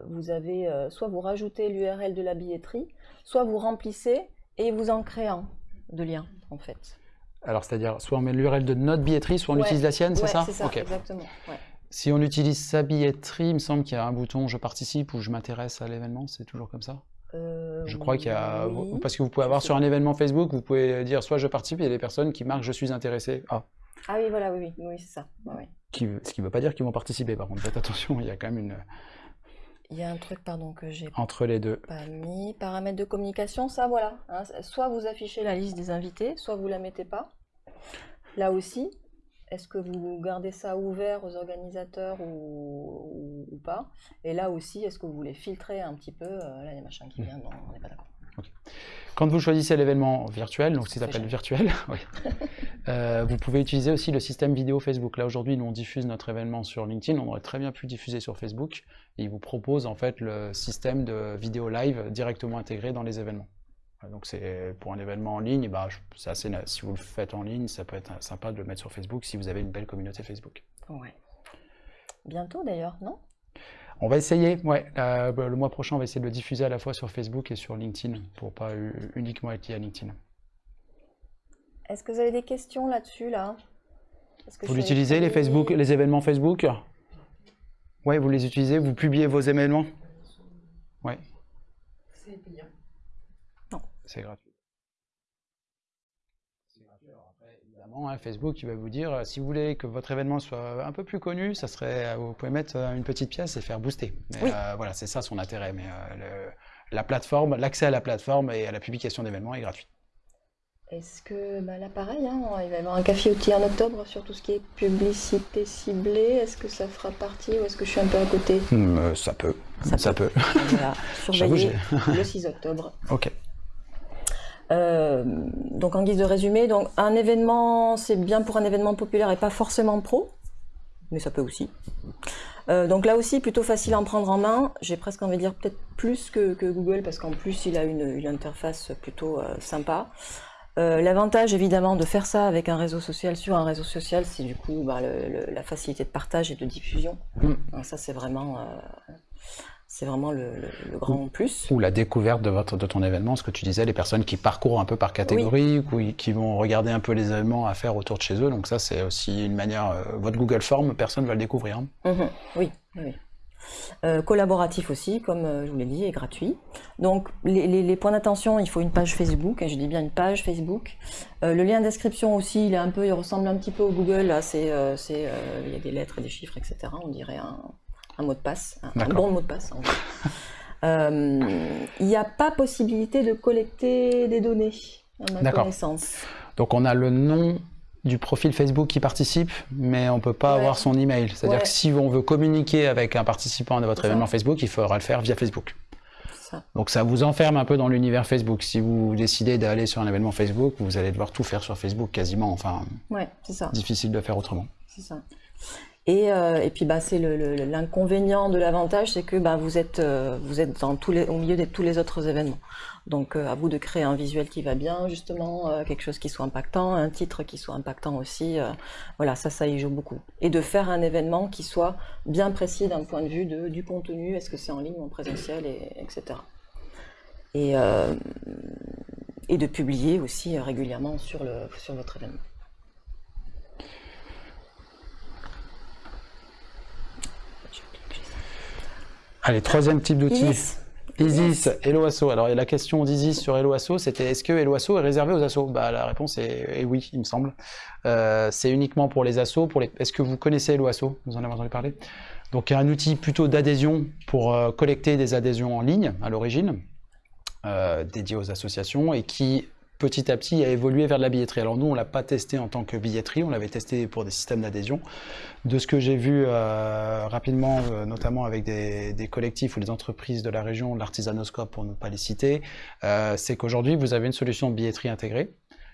Speaker 2: vous avez euh, soit vous rajoutez l'URL de la billetterie, soit vous remplissez et vous en créez un de lien, en fait.
Speaker 1: Alors, c'est-à-dire, soit on met l'URL de notre billetterie, soit on
Speaker 2: Ouais.
Speaker 1: utilise la sienne, c'est ça
Speaker 2: c'est ça,
Speaker 1: Ok.
Speaker 2: exactement. ouais.
Speaker 1: Si on utilise sa billetterie, il me semble qu'il y a un bouton je participe ou je m'intéresse à l'événement, c'est toujours comme ça?
Speaker 2: Euh,
Speaker 1: Je crois qu'il y a.
Speaker 2: oui.
Speaker 1: Parce que vous pouvez avoir sur un événement Facebook, vous pouvez dire soit je participe, il y a des personnes qui marquent je suis intéressé. Ah,
Speaker 2: Ah oui, voilà, oui, oui, oui, c'est ça.
Speaker 1: Qui, ce qui ne veut pas dire qu'ils vont participer, par contre, faites attention, il y a quand même une.
Speaker 2: Il y a un truc, pardon, que j'ai
Speaker 1: Entre les deux.
Speaker 2: pas mis. Paramètres de communication, ça, voilà. hein, soit vous affichez la liste des invités, soit vous la mettez pas. Là aussi, est-ce que vous gardez ça ouvert aux organisateurs ou, ou- ou pas? Et là aussi, est-ce que vous voulez filtrer un petit peu euh, Là, il y a machin qui vient, non, on n'est pas d'accord.
Speaker 1: Quand vous choisissez l'événement virtuel, donc ce
Speaker 2: fait
Speaker 1: appellent virtuel, oui, euh, vous pouvez utiliser aussi le système vidéo Facebook. Là aujourd'hui, nous on diffuse notre événement sur LinkedIn, on aurait très bien pu diffuser sur Facebook. Et ils vous proposent en fait le système de vidéo live directement intégré dans les événements. Donc c'est pour un événement en ligne, bah, c'est assez si vous le faites en ligne, ça peut être sympa de le mettre sur Facebook si vous avez une belle communauté Facebook.
Speaker 2: Ouais. Bientôt d'ailleurs, non?
Speaker 1: On va essayer, ouais. euh, le mois prochain, on va essayer de le diffuser à la fois sur Facebook et sur LinkedIn pour pas uniquement être lié à LinkedIn.
Speaker 2: Est-ce que vous avez des questions là-dessus, là?
Speaker 1: Vous l'utilisez les Facebook, les événements Facebook? Ouais, vous les utilisez, vous publiez vos événements? Ouais,
Speaker 3: C'est payant.
Speaker 1: c'est gratuit. C'est gratuit. Alors hein, Facebook, il va vous dire, euh, si vous voulez que votre événement soit un peu plus connu, ça serait, euh, vous pouvez mettre euh, une petite pièce et faire booster. Mais,
Speaker 2: Oui.
Speaker 1: euh, voilà, c'est ça son intérêt. Mais euh, le- la plateforme, l'accès à la plateforme et à la publication d'événements est gratuit.
Speaker 2: Est-ce que, bah là pareil, hein, il va y avoir un café outil en octobre sur tout ce qui est publicité ciblée. Est-ce que ça fera partie ou est-ce que je suis un peu à côté?
Speaker 1: Hmm, Ça peut,
Speaker 2: Ça
Speaker 1: ça, peut.
Speaker 2: Voilà,
Speaker 1: J'avoue,
Speaker 2: surveiller le 6 octobre.
Speaker 1: ok.
Speaker 2: Euh, donc en guise de résumé, donc un événement, c'est bien pour un événement populaire et pas forcément pro, mais ça peut aussi. Euh, donc là aussi, plutôt facile à en prendre en main. J'ai presque envie de dire peut-être plus que, que Google parce qu'en plus il a une, une interface plutôt euh, sympa. Euh, L'avantage évidemment de faire ça avec un réseau social sur un réseau social, c'est du coup bah, le- le- la facilité de partage et de diffusion.
Speaker 1: Mm.
Speaker 2: Ça c'est vraiment, c'est vraiment le, le- le grand plus.
Speaker 1: Ou la découverte de, votre, de ton événement, ce que tu disais, les personnes qui parcourent un peu par catégorie, ou qui vont regarder un peu les événements à faire autour de chez eux. Donc ça, c'est aussi une manière... euh, votre Google Form, personne va le découvrir. hein.
Speaker 2: Mhm, Oui, oui. oui. Euh, collaboratif aussi, comme euh, je vous l'ai dit, et gratuit. Donc les, les- les points d'attention, il faut une page Facebook, et je dis bien une page Facebook. Euh, le lien d'inscription aussi, il est un peu, il ressemble un petit peu au Google. Là, c'est, il y a des lettres et des chiffres, etc. On dirait un, un mot de passe, un, un bon mot de passe. en fait. Euh, il n'y a pas possibilité de collecter des données, à ma connaissance.
Speaker 1: Donc on a le nom du profil Facebook qui participe, mais on peut pas
Speaker 2: Ouais.
Speaker 1: avoir son email. C'est-à-dire
Speaker 2: Ouais.
Speaker 1: que si on veut communiquer avec un participant de votre
Speaker 2: ça.
Speaker 1: événement Facebook, il faudra le faire via Facebook.
Speaker 2: Ça.
Speaker 1: Donc ça vous enferme un peu dans l'univers Facebook. Si vous décidez d'aller sur un événement Facebook, vous allez devoir tout faire sur Facebook quasiment. Enfin,
Speaker 2: Ouais, c'est ça.
Speaker 1: difficile de faire autrement.
Speaker 2: C'est ça. Et, euh, et puis bah, c'est l'inconvénient de l'avantage, c'est que bah, vous êtes, euh, au milieu de tous les autres événements. Donc euh, à vous de créer un visuel qui va bien, justement, quelque chose qui soit impactant, un titre qui soit impactant aussi. voilà, ça, ça y joue beaucoup. Et de faire un événement qui soit bien précis d'un point de vue du contenu, est-ce que c'est en ligne ou en présentiel, et, etc. Et, de publier aussi régulièrement sur votre événement.
Speaker 1: Allez, troisième type d'outil.
Speaker 2: Isis.
Speaker 1: Isis, Hello Asso. Alors la question d'Isis sur Hello Asso, c'était est-ce que Hello Asso est réservé aux assos? Bah, La réponse est, est oui, il me semble. Euh, c'est uniquement pour les assos. Pour les... Est-ce que vous connaissez Hello Asso? Vous en avez entendu parler? Donc un outil plutôt d'adhésion pour euh, collecter des adhésions en ligne à l'origine, euh, dédié aux associations et qui petit à petit a évolué vers de la billetterie. Alors nous, on l'a pas testé en tant que billetterie, on l'avait testé pour des systèmes d'adhésion. De ce que j'ai vu euh, rapidement, euh, notamment avec des, des collectifs ou des entreprises de la région, l'artisanoscope pour ne pas les citer, euh, c'est qu'aujourd'hui, vous avez une solution de billetterie intégrée.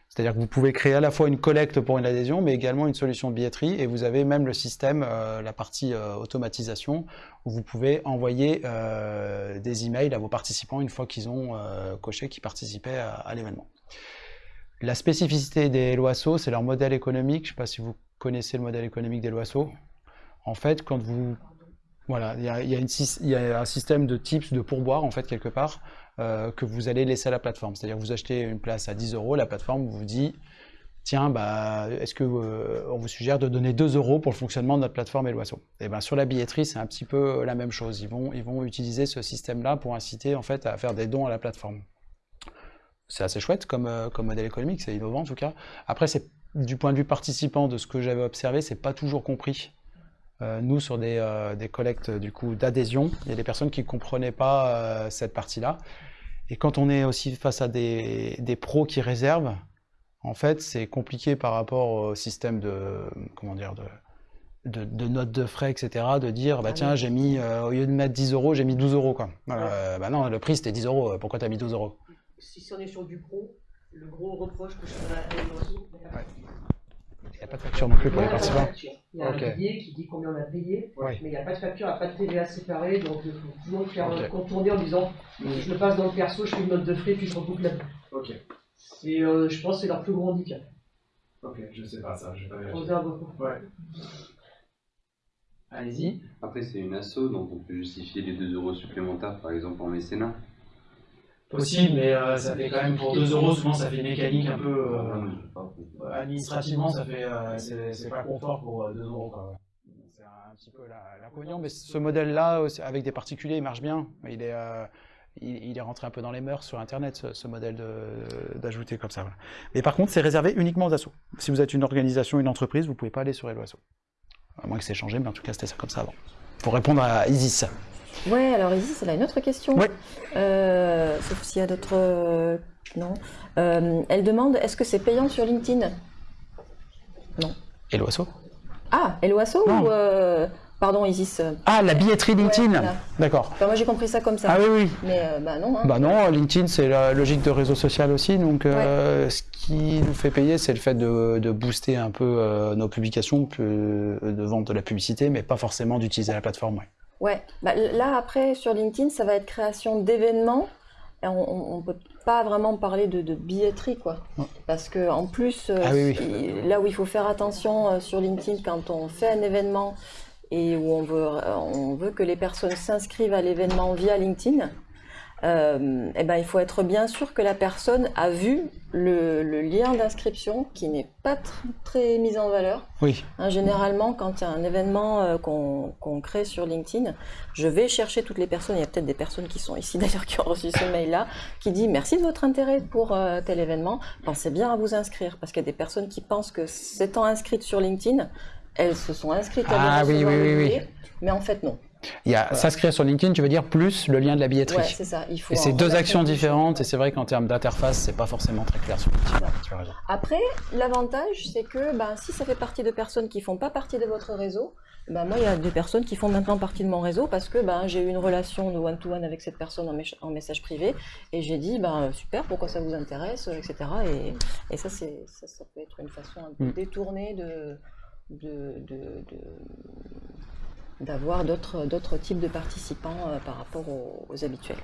Speaker 1: C'est-à-dire que vous pouvez créer à la fois une collecte pour une adhésion, mais également une solution de billetterie, et vous avez même le système, euh, la partie euh, automatisation, où vous pouvez envoyer des emails à vos participants une fois qu'ils ont coché qu'ils participaient à, à l'événement. La spécificité des LOASO, c'est leur modèle économique. Je ne sais pas si vous connaissez le modèle économique des LOASO. En fait, quand vous... Voilà, il y a, un système de tips, de pourboire, en fait, quelque part, euh, que vous allez laisser à la plateforme. C'est-à-dire vous achetez une place à 10 euros, la plateforme vous dit tiens, bah, est-ce que euh, on vous suggère de donner 2 euros pour le fonctionnement de notre plateforme Eloasso Et ben sur la billetterie, c'est un petit peu la même chose. Ils vont, ils vont utiliser ce système-là pour inciter en fait à faire des dons à la plateforme. C'est assez chouette comme, euh, comme modèle économique, c'est innovant en tout cas. Après, c'est du point de vue participant, de ce que j'avais observé, c'est pas toujours compris. Euh, nous, sur des, euh, des collectes du coup d'adhésion, il y a des personnes qui ne comprenaient pas cette partie-là. Et quand on est aussi face à des, des pros qui réservent, en fait, c'est compliqué par rapport au système de, comment dire, de, de, de notes de frais, etc., de dire, bah
Speaker 2: Ah
Speaker 1: tiens, j'ai mis, euh, au lieu de mettre 10 euros, j'ai mis 12 euros, quoi. Euh, bah non, le prix c'était 10 euros, pourquoi t'as mis 12 euros?
Speaker 4: Si on est sur du pro, le gros reproche que je ferais à l'oiseau,
Speaker 1: Il n'y a pas de facture non plus pour les
Speaker 4: il y a
Speaker 1: participants.
Speaker 4: Il y a un billet qui dit combien on a payé, mais il n'y a pas de facture, il n'y a pas de TVA séparée, donc il faut toujours faire
Speaker 1: Ok.
Speaker 4: un contourner en disant je le passe dans le perso, je fais une note de frais, puis je reboucle la
Speaker 5: Ok,
Speaker 4: Et euh, je pense que c'est leur plus gros handicap.
Speaker 5: ok, je sais pas ça, je vais pas
Speaker 4: On
Speaker 5: vérifier.
Speaker 4: beaucoup.
Speaker 5: Ouais.
Speaker 1: Allez-y.
Speaker 6: Après, c'est une asso, donc on peut justifier les 2 euros supplémentaires, par exemple en mécénat.
Speaker 1: Possible, mais euh, ça fait quand même pour 2 euros, souvent ça fait mécanique un peu. euh, administrativement, ça fait, euh, c'est pas confort pour euh, 2 euros. C'est un petit peu l'inconvénient, mais ce modèle-là, avec des particuliers, il marche bien. Il est, il, est rentré un peu dans les mœurs sur Internet, ce, ce modèle d'ajouter comme ça. Mais par contre, c'est réservé uniquement aux assos. Si vous êtes une organisation, une entreprise, vous pouvez pas aller sur Hello Asso. À moins que c'est changé, mais en tout cas, c'était ça comme ça avant. Pour répondre à Isis.
Speaker 2: Ouais, alors Isis, elle a une autre question.
Speaker 1: Ouais.
Speaker 2: Euh, sauf s'il y a d'autres euh, Non. Euh, elle demande est-ce que c'est payant sur LinkedIn?
Speaker 1: Et l'oiseau?
Speaker 2: Ah, et l'oiseau
Speaker 1: Non.
Speaker 2: ou. euh, Pardon, Isis.
Speaker 1: Ah, la billetterie LinkedIn
Speaker 2: voilà.
Speaker 1: D'accord.
Speaker 2: enfin, moi j'ai compris ça comme ça.
Speaker 1: Ah oui, oui.
Speaker 2: Mais euh, bah non. hein.
Speaker 1: Bah non, LinkedIn c'est la logique de réseau social aussi, donc euh, ce qui nous fait payer c'est le fait de, de booster un peu euh, nos publications, de vendre de la publicité, mais pas forcément d'utiliser la plateforme. ouais.
Speaker 2: Ouais, bah, là après sur LinkedIn, ça va être création d'événements. Et On ne peut pas vraiment parler de, de billetterie, quoi.
Speaker 1: Ouais.
Speaker 2: Parce que en plus, euh,
Speaker 1: Ah oui,
Speaker 2: il- là où il faut faire attention euh, sur LinkedIn quand on fait un événement et où on veut, on veut que les personnes s'inscrivent à l'événement via LinkedIn, euh, eh ben, il faut être bien sûr que la personne a vu le, le lien d'inscription qui n'est pas tr- très mis en valeur.
Speaker 1: Oui,
Speaker 2: Hein, généralement, quand il y a un événement euh, qu'on crée sur LinkedIn, je vais chercher toutes les personnes. Il y a peut-être des personnes qui sont ici d'ailleurs qui ont reçu ce mail-là, qui dit merci de votre intérêt pour euh, tel événement. Pensez bien à vous inscrire parce qu'il y a des personnes qui pensent que s'étant inscrites sur LinkedIn, elles se sont inscrites à
Speaker 1: Ah
Speaker 2: des
Speaker 1: oui, oui, oui, oui.
Speaker 2: mais en fait non.
Speaker 1: Il y a s'inscrire sur LinkedIn, tu veux dire plus le lien de la billetterie.
Speaker 2: Ouais, c'est ça. Il faut
Speaker 1: et c'est deux actions différentes, et c'est vrai qu'en termes d'interface, c'est pas forcément très clair sur LinkedIn. Tu as raison.
Speaker 2: Après, l'avantage, c'est que ben, si ça fait partie de personnes qui font pas partie de votre réseau, ben, moi, il y a des personnes qui font maintenant partie de mon réseau parce que ben, j'ai eu une relation de one-to-one avec cette personne en, message privé et j'ai dit, ben, super, pourquoi ça vous intéresse, etc. Et, et ça, c'est, ça, ça peut être une façon un peu
Speaker 1: Mm.
Speaker 2: détournée de, de, de- de- d'avoir d'autres, types de participants euh, par rapport aux, aux habituels.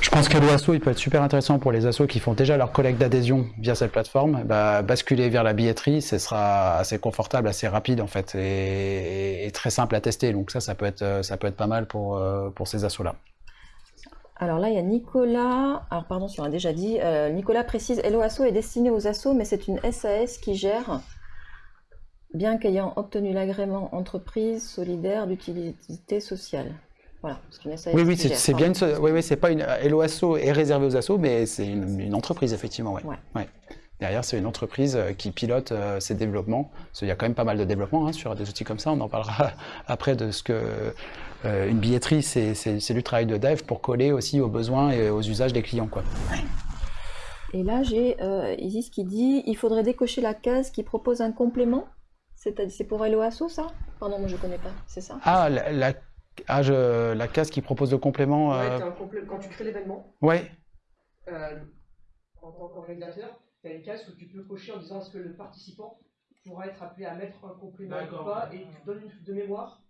Speaker 1: Je pense que l'OASO, il peut être super intéressant pour les assos qui font déjà leur collecte d'adhésion via cette plateforme. Bah, basculer vers la billetterie, ce sera assez confortable, assez rapide en fait, et, et très simple à tester. Donc ça, ça peut être, ça peut être pas mal pour, euh, pour ces assos-là.
Speaker 2: Alors là, il y a Nicolas. Alors pardon, si on a déjà dit. euh, Nicolas précise Hello Asso est destiné aux assos, mais c'est une SAS qui gère, bien qu'ayant obtenu l'agrément entreprise solidaire d'utilité sociale. Voilà, SAS
Speaker 1: Oui, oui, c'est bien. Une, so- oui, oui, c'est pas une. Hello Asso est réservé aux assos, mais c'est une, une entreprise effectivement. Ouais.
Speaker 2: Ouais.
Speaker 1: Ouais. Derrière, c'est une entreprise euh, qui pilote euh, ses développements. Parce qu'il y a quand même pas mal de développement hein, sur des outils comme ça. On en parlera après de ce que euh, une billetterie, c'est du travail de dev pour coller aussi aux besoins et aux usages des clients, quoi.
Speaker 2: Et là, j'ai euh, Isis qui dit il faudrait décocher la case qui propose un complément. C'est pour Hello Asso, ça? Pardon, moi je connais pas, c'est ça?
Speaker 1: Ah, la, la, ah, je- la case qui propose le complément.
Speaker 4: Ouais,
Speaker 1: euh,
Speaker 4: t'as un complé- Quand tu crées l'événement,
Speaker 1: ouais.
Speaker 4: euh, en tant qu'organisateur, tu as une case où tu peux cocher en disant est-ce que le participant pourra être appelé à mettre un complément ou pas, et tu donnes une de mémoire.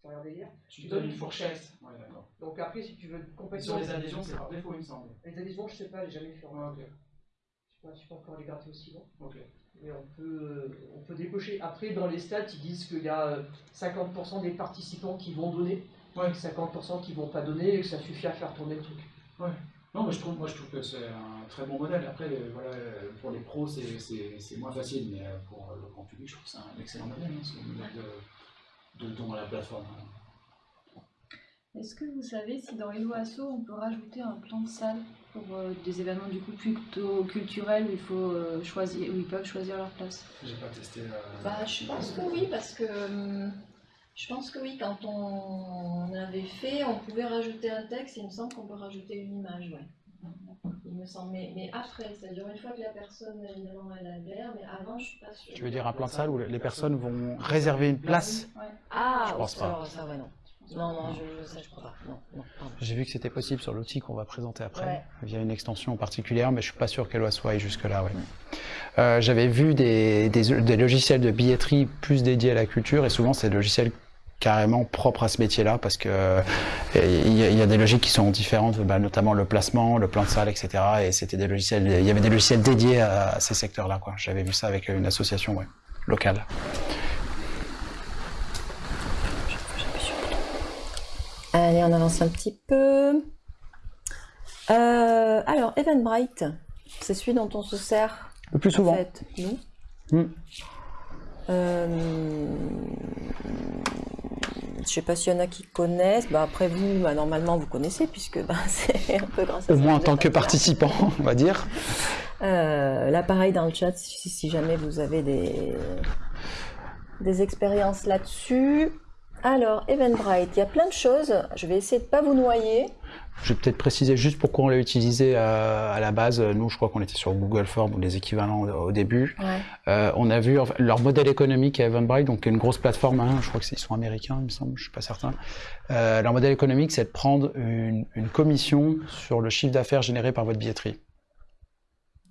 Speaker 4: C'est un délire.
Speaker 5: Tu donnes une fourchette. Ouais, d'accord.
Speaker 4: Donc après, si tu veux complètement.
Speaker 5: Sur les adhésions, c'est par défaut, il me semble.
Speaker 4: Les adhésions, je sais pas, j'ai jamais fait.
Speaker 5: Ouais, ok.
Speaker 4: Je sais pas, je sais pas encore les gratter aussi loin.
Speaker 5: Ok.
Speaker 4: Mais on peut, on peut décocher. Après, dans les stats, ils disent qu'il y a euh, 50% des participants qui vont donner,
Speaker 5: Ouais.
Speaker 4: 50% qui vont pas donner, et que ça suffit à faire tourner le truc.
Speaker 5: Non, mais je trouve, moi, je trouve que c'est un très bon modèle. Après, euh, voilà, euh, pour les pros, c'est- c'est c'est moins facile, mais euh, pour euh, le grand public, je trouve que c'est un excellent modèle, hein, ce modèle de, de don à la plateforme.
Speaker 7: Est-ce que vous savez si dans Hello Asso on peut rajouter un plan de salle? Pour euh, des événements du coup plutôt culturels où il faut euh, choisir, où ils peuvent choisir leur place
Speaker 5: J'ai pas testé. euh,
Speaker 2: Bah, je pense que oui, parce que hum, je pense que oui, quand on avait fait, on pouvait rajouter un texte, il me semble qu'on peut rajouter une image, ouais. Il me semble, mais, mais après, c'est-à-dire une fois que la personne, évidemment, elle adhère, mais avant, je suis pas sûre.
Speaker 1: Tu veux dire un plan de salle où les personnes vont réserver une place
Speaker 7: Ouais.
Speaker 2: Ah,
Speaker 1: Je pense pas.
Speaker 2: alors ça, ouais, non. Non, non, je, ça, je crois pas. Non, non, pardon.
Speaker 1: J'ai vu que c'était possible sur l'outil qu'on va présenter après,
Speaker 2: Ouais.
Speaker 1: via une extension particulière, mais je suis pas sûr qu'elle soit aille jusque-là. Ouais. Euh, J'avais vu des, des- des logiciels de billetterie plus dédiés à la culture, et souvent c'est des logiciels carrément propres à ce métier-là, parce que euh, il y, a- il y a des logiques qui sont différentes, bah, notamment le placement, le plan de salle, etc. Et c'était des logiciels, il y avait des logiciels dédiés à, à ces secteurs-là. quoi. J'avais vu ça avec une association ouais, locale.
Speaker 2: Allez, on avance un petit peu. Euh, alors, Eventbrite, c'est celui dont on se sert
Speaker 1: Le plus
Speaker 2: en
Speaker 1: souvent.
Speaker 2: fait, nous.
Speaker 1: Hmm.
Speaker 2: Euh, je sais pas s'il y en a qui connaissent. Bah, après vous, bah, normalement vous connaissez puisque bah, c'est un peu grâce à
Speaker 1: Au moins en tant que participant, on va dire.
Speaker 2: Euh, là, pareil dans le chat, si, si jamais vous avez des, des expériences là-dessus. Alors, Eventbrite, il y a plein de choses. Je vais essayer de pas vous noyer.
Speaker 1: Je vais peut-être préciser juste pourquoi on l'a utilisé à, à la base. Nous, je crois qu'on était sur Google Forms ou les équivalents au début.
Speaker 2: Ouais.
Speaker 1: Euh, on a vu leur modèle économique à Eventbrite, donc une grosse plateforme, hein, je crois qu'ils sont américains, il me semble, je suis pas certain. Euh, leur modèle économique, c'est de prendre une, une commission sur le chiffre d'affaires généré par votre billetterie.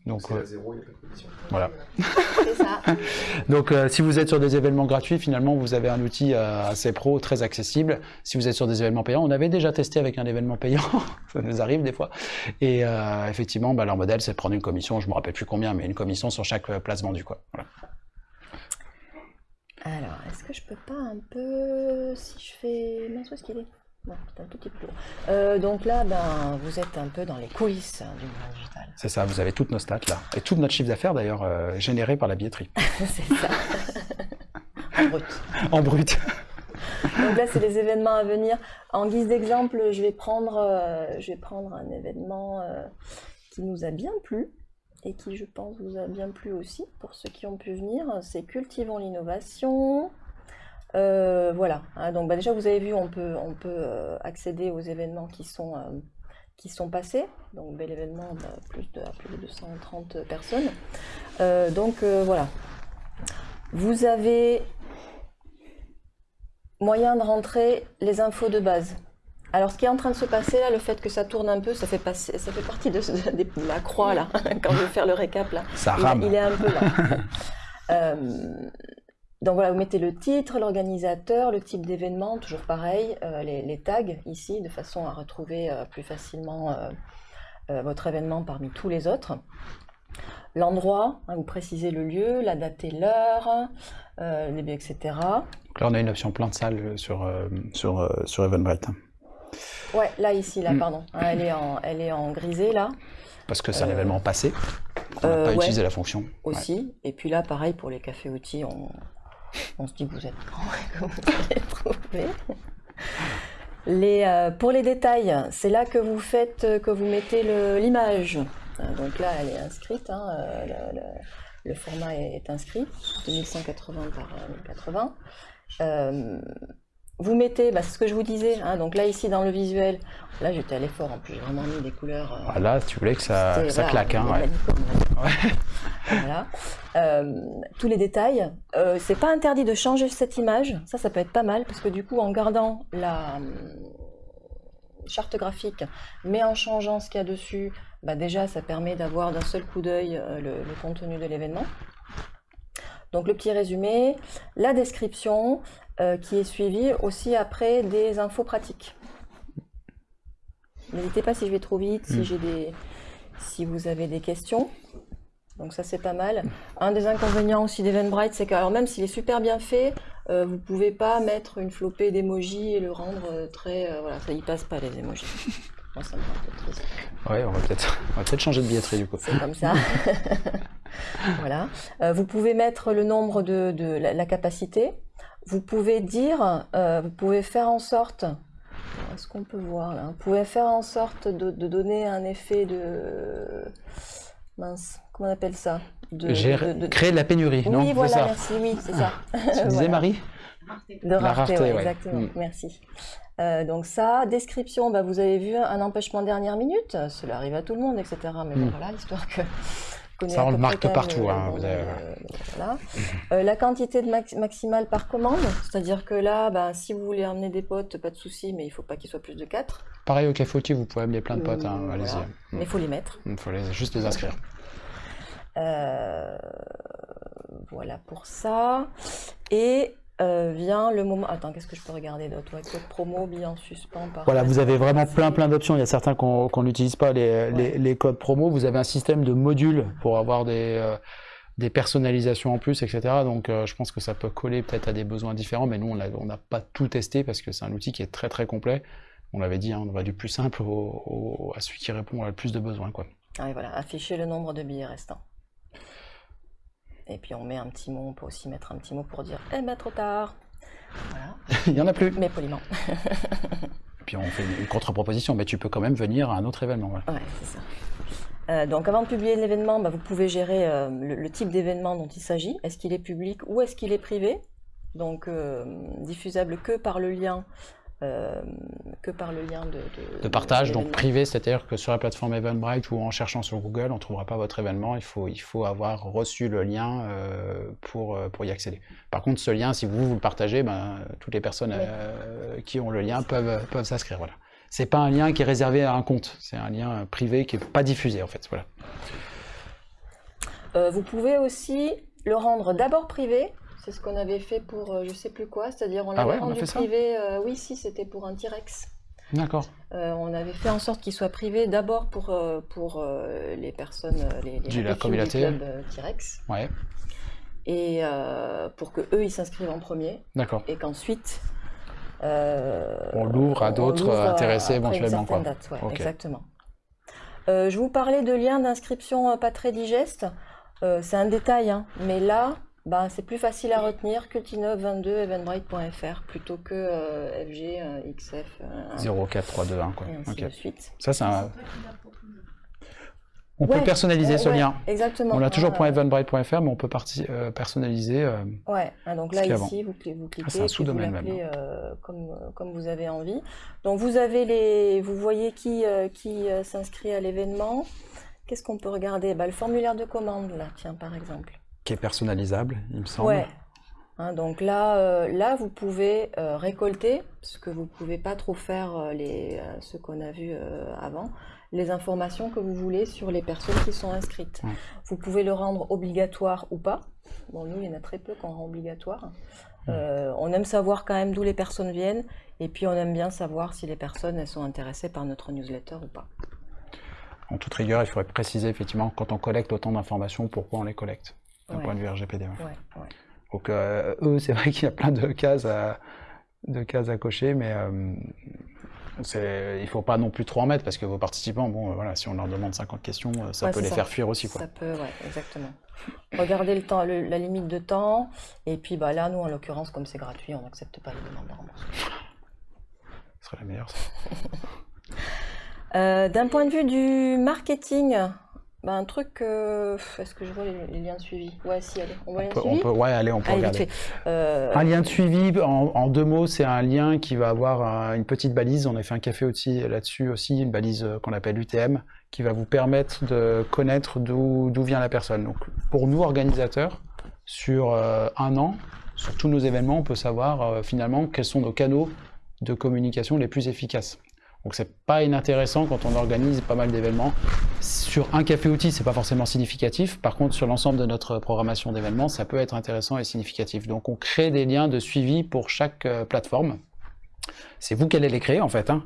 Speaker 1: Donc,
Speaker 8: C'est
Speaker 1: euh,
Speaker 8: à zéro, il n'y a pas de commission.
Speaker 1: voilà.
Speaker 2: Ça.
Speaker 1: Donc, euh, si vous êtes sur des événements gratuits, finalement, vous avez un outil euh, assez pro, très accessible. Si vous êtes sur des événements payants, on avait déjà testé avec un événement payant, ça nous arrive des fois. Et euh, effectivement, bah, leur modèle, c'est de prendre une commission, je me rappelle plus combien, mais une commission sur chaque place vendue, quoi. Voilà.
Speaker 2: Alors, est-ce que je peux pas un peu. Si je fais. Mince, où est-ce qu'il est? Non, c'est un tout petit peu. Euh, donc là, ben, vous êtes un peu dans les coulisses hein, du monde digital.
Speaker 1: C'est ça, vous avez toutes nos stats là. Et tout notre chiffre d'affaires d'ailleurs euh, généré par la billetterie.
Speaker 2: c'est ça. En brut.
Speaker 1: en brut.
Speaker 2: Donc là, c'est les événements à venir. En guise d'exemple, je vais prendre, euh, je vais prendre un événement euh, qui nous a bien plu et qui, je pense, vous a bien plu aussi pour ceux qui ont pu venir. C'est Cultivons l'innovation. Euh, voilà. hein. donc bah, déjà, vous avez vu, on peut, on peut euh, accéder aux événements qui sont, euh, qui sont passés. Donc bel événement, bah, plus de plus de 230 personnes. Euh, donc voilà. Vous avez moyen de rentrer les infos de base. Alors, ce qui est en train de se passer là, le fait que ça tourne un peu, ça fait, passer, ça fait partie de, de- de la croix là, quand je vais faire le récap là.
Speaker 1: Ça
Speaker 2: Il,
Speaker 1: rame.
Speaker 2: il est un peu là. Euh, donc voilà, vous mettez le titre, l'organisateur, le type d'événement, toujours pareil, euh, les, les tags ici, de façon à retrouver euh, plus facilement euh, votre événement parmi tous les autres. L'endroit, hein, vous précisez le lieu, la date et l'heure, les etc.
Speaker 1: Donc là, on a une option plan de salle euh, sur, sur, sur Eventbrite.
Speaker 2: Ouais, là, ici, là,
Speaker 1: Mm.
Speaker 2: pardon. Hein, elle, est en, elle est en grisé, là,
Speaker 1: Parce que c'est un événement passé. On n'a pas
Speaker 2: ouais.
Speaker 1: utilisé la fonction. Ouais.
Speaker 2: aussi. Et puis là, pareil, pour les cafés outils, on, on se dit que vous êtes grand et que vous allez trouver. Euh, pour les détails, c'est là que vous euh, mettez l'image. Euh, Donc là, elle est inscrite, hein, le, format est, inscrit, 2180 par euh, 1080. Euh, vous mettez, bah, c'est ce que je vous disais, hein, donc là ici dans le visuel, là j'étais allé fort en plus, j'ai vraiment mis des couleurs. euh,
Speaker 1: Voilà, tu voulais que ça, que claque. Hein, ouais.
Speaker 2: Voilà. Euh, tous les détails. Euh, c'est pas interdit de changer cette image. Ça, ça peut être pas mal parce que du coup, en gardant la hum, charte graphique, mais en changeant ce qu'il y a dessus, bah déjà, ça permet d'avoir d'un seul coup d'œil euh, le, le contenu de l'événement. Donc le petit résumé, la description euh, qui est suivie aussi après des infos pratiques. N'hésitez pas si je vais trop vite, si
Speaker 1: Mm.
Speaker 2: j'ai des, si vous avez des questions. Donc ça c'est pas mal. Un des inconvénients aussi d'Eventbrite, c'est que alors même s'il est super bien fait, euh, vous pouvez pas mettre une flopée d'emojis et le rendre euh, très, euh, voilà, ça y passe pas les emojis. Moi ça me rend un peu triste.
Speaker 1: Ouais, on va peut-être on va peut-être changer de billetterie du coup.
Speaker 2: C'est comme ça. voilà. Vous pouvez mettre le nombre de, de la, la capacité. Vous pouvez dire, euh, vous pouvez faire en sorte. Est-ce qu'on peut voir là Vous pouvez faire en sorte de, de donner un effet de mince. Comment on appelle ça de,
Speaker 1: Gérer-
Speaker 2: de- de-
Speaker 1: Créer de la pénurie, non
Speaker 2: Oui, voilà,
Speaker 1: ça.
Speaker 2: merci, oui, c'est ça.
Speaker 1: Tu disais
Speaker 2: Voilà.
Speaker 1: Marie
Speaker 2: De rareté,
Speaker 1: rareté,
Speaker 2: ouais,
Speaker 1: ouais.
Speaker 2: exactement.
Speaker 1: Mm.
Speaker 2: Merci. Euh, donc ça, description, bah, vous avez vu un empêchement dernière minute, cela arrive à tout le monde, etc. Mais bon,
Speaker 1: Mm.
Speaker 2: voilà, histoire que...
Speaker 1: Ça, on le marque
Speaker 2: même
Speaker 1: partout, hein, avez-
Speaker 2: euh, voilà. Euh, la quantité de max- maximale par commande, c'est-à-dire que là, bah, si vous voulez emmener des potes, pas de souci, mais il faut pas qu'il soit plus de 4.
Speaker 1: Pareil au café outil, vous pouvez amener plein de potes, hein,
Speaker 2: Euh,
Speaker 1: allez-y.
Speaker 2: voilà. Mais il faut les mettre.
Speaker 1: Il faut les- juste les inscrire.
Speaker 2: Euh, voilà pour ça. Et euh, vient le moment. Attends, qu'est-ce que je peux regarder d'autre? Ouais, Code promo, billet en suspens. Par
Speaker 1: Voilà, vous avez vraiment plein plein d'options. Il y a certains qu'on n'utilise pas, les, les-
Speaker 2: Ouais.
Speaker 1: les codes promo. Vous avez un système de modules pour avoir des, euh, des personnalisations en plus, etc. Donc euh, je pense que ça peut coller peut-être à des besoins différents, mais nous, on n'a pas tout testé parce que c'est un outil qui est très très complet. On l'avait dit, hein, on va du plus simple au- au- à celui qui répond à le plus de besoins. Quoi.
Speaker 2: Ah, et voilà, afficher le nombre de billets restants. Et puis on met un petit mot, on peut aussi mettre un petit mot pour dire Eh ben trop tard Voilà,
Speaker 1: Il y en a plus.
Speaker 2: mais poliment.
Speaker 1: Puis on fait une, une contre-proposition, mais tu peux quand même venir à un autre événement. voilà.
Speaker 2: Ouais, c'est ça. Euh, donc avant de publier l'événement, bah, vous pouvez gérer euh, le, le type d'événement dont il s'agit. Est-ce qu'il est public ou est-ce qu'il est privé? Donc euh, diffusable que par le lien euh, que par le lien de, de,
Speaker 1: de partage, donc privé, c'est-à-dire que sur la plateforme Eventbrite ou en cherchant sur Google, on ne trouvera pas votre événement, il faut, il faut avoir reçu le lien euh, pour, euh, pour y accéder. Par contre, ce lien, si vous, vous le partagez, ben, toutes les personnes
Speaker 2: Oui.
Speaker 1: euh, qui ont le lien peuvent, peuvent s'inscrire. Voilà. C'est pas un lien qui est réservé à un compte, c'est un lien privé qui n'est pas diffusé en fait. Voilà.
Speaker 2: Vous pouvez aussi le rendre d'abord privé. C'est ce qu'on avait fait pour euh, je sais plus quoi, c'est-à-dire on
Speaker 1: Ah
Speaker 2: l'avait
Speaker 1: ouais,
Speaker 2: rendu privé. euh, oui, si, c'était pour un T-Rex.
Speaker 1: D'accord.
Speaker 2: Euh, on avait fait en sorte qu'il soit privé d'abord pour, euh, pour les personnes, les, les
Speaker 1: Du- la communauté.
Speaker 2: du club T-Rex,
Speaker 1: Ouais,
Speaker 2: et pour que eux ils s'inscrivent en premier,
Speaker 1: d'accord.
Speaker 2: et qu'ensuite
Speaker 1: On l'ouvre à d'autres intéressés éventuellement, quoi.
Speaker 2: date, ouais,
Speaker 1: Ok.
Speaker 2: Exactement. Je vous parlais de liens d'inscription pas très digestes. Euh, c'est un détail, hein, mais là, ben, c'est plus facile à retenir cultinov22 eventbrite.fr plutôt que euh, FG, euh, XF, euh,
Speaker 1: 04321 quoi.
Speaker 2: et ainsi de suite.
Speaker 1: Ça, c'est un... On
Speaker 2: Ouais,
Speaker 1: peut personnaliser
Speaker 2: Ouais,
Speaker 1: ce
Speaker 2: ouais,
Speaker 1: lien.
Speaker 2: Exactement.
Speaker 1: On l'a toujours
Speaker 2: Ah,
Speaker 1: .eventbrite.fr, mais on peut euh, personnaliser. euh,
Speaker 2: Ouais, hein, donc là
Speaker 1: a
Speaker 2: ici, vous, vous cliquez,
Speaker 1: Ah, c'est un sous-domaine même,
Speaker 2: euh, comme, comme vous avez envie. Donc vous avez les, vous voyez qui, euh, qui euh, s'inscrit à l'événement. Qu'est-ce qu'on peut regarder? Bah, Le formulaire de commande, là, tiens, par exemple.
Speaker 1: Qui est personnalisable, il me semble.
Speaker 2: Ouais. Hein, donc là, euh, là, vous pouvez euh, récolter, ce que vous pouvez pas trop faire, euh, les, ce qu'on a vu avant, les informations que vous voulez sur les personnes qui sont inscrites.
Speaker 1: Ouais.
Speaker 2: Vous pouvez le rendre obligatoire ou pas. Bon, nous, il y en a très peu qu'on rend obligatoire. On aime savoir quand même d'où les personnes viennent, et puis on aime bien savoir si les personnes elles sont intéressées par notre newsletter ou pas.
Speaker 1: En toute rigueur, il faudrait préciser effectivement quand on collecte autant d'informations, pourquoi on les collecte, d'un
Speaker 2: Ouais.
Speaker 1: point de vue RGPD. ouais.
Speaker 2: Ouais, ouais.
Speaker 1: Donc euh, eux, c'est vrai qu'il y a plein de cases à, de cases à cocher, mais euh, il ne faut pas non plus trop en mettre parce que vos participants, bon, euh, voilà, si on leur demande 50 questions, ça
Speaker 2: Ouais,
Speaker 1: peut les
Speaker 2: ça.
Speaker 1: faire fuir aussi. Quoi.
Speaker 2: Ça peut, ouais, exactement. Regardez le temps, le- la limite de temps, et puis bah là, nous, en l'occurrence, comme c'est gratuit, on n'accepte pas les demandes de remboursement.
Speaker 1: Ce serait la meilleure. ça.
Speaker 2: Euh, D'un point de vue du marketing, bah, un truc, euh, est-ce que je vois les, les liens de suivi? Ouais, si, allez, on voit les liens
Speaker 1: on peut- ouais, allez, on peut
Speaker 2: Allez,
Speaker 1: regarder.
Speaker 2: Euh,
Speaker 1: Un lien de suivi, en, en deux mots, c'est un lien qui va avoir un- une petite balise. On a fait un café aussi là-dessus aussi, une balise euh, qu'on appelle UTM, qui va vous permettre de connaître d'où vient la personne. Donc, pour nous, organisateurs, sur euh, un an, sur tous nos événements, on peut savoir finalement quels sont nos canaux de communication les plus efficaces. Donc, c'est pas inintéressant quand on organise pas mal d'événements. Sur un café outil, c'est pas forcément significatif. Par contre, sur l'ensemble de notre programmation d'événements, ça peut être intéressant et significatif. Donc, on crée des liens de suivi pour chaque euh, plateforme. C'est vous qui allez les créer en fait. hein.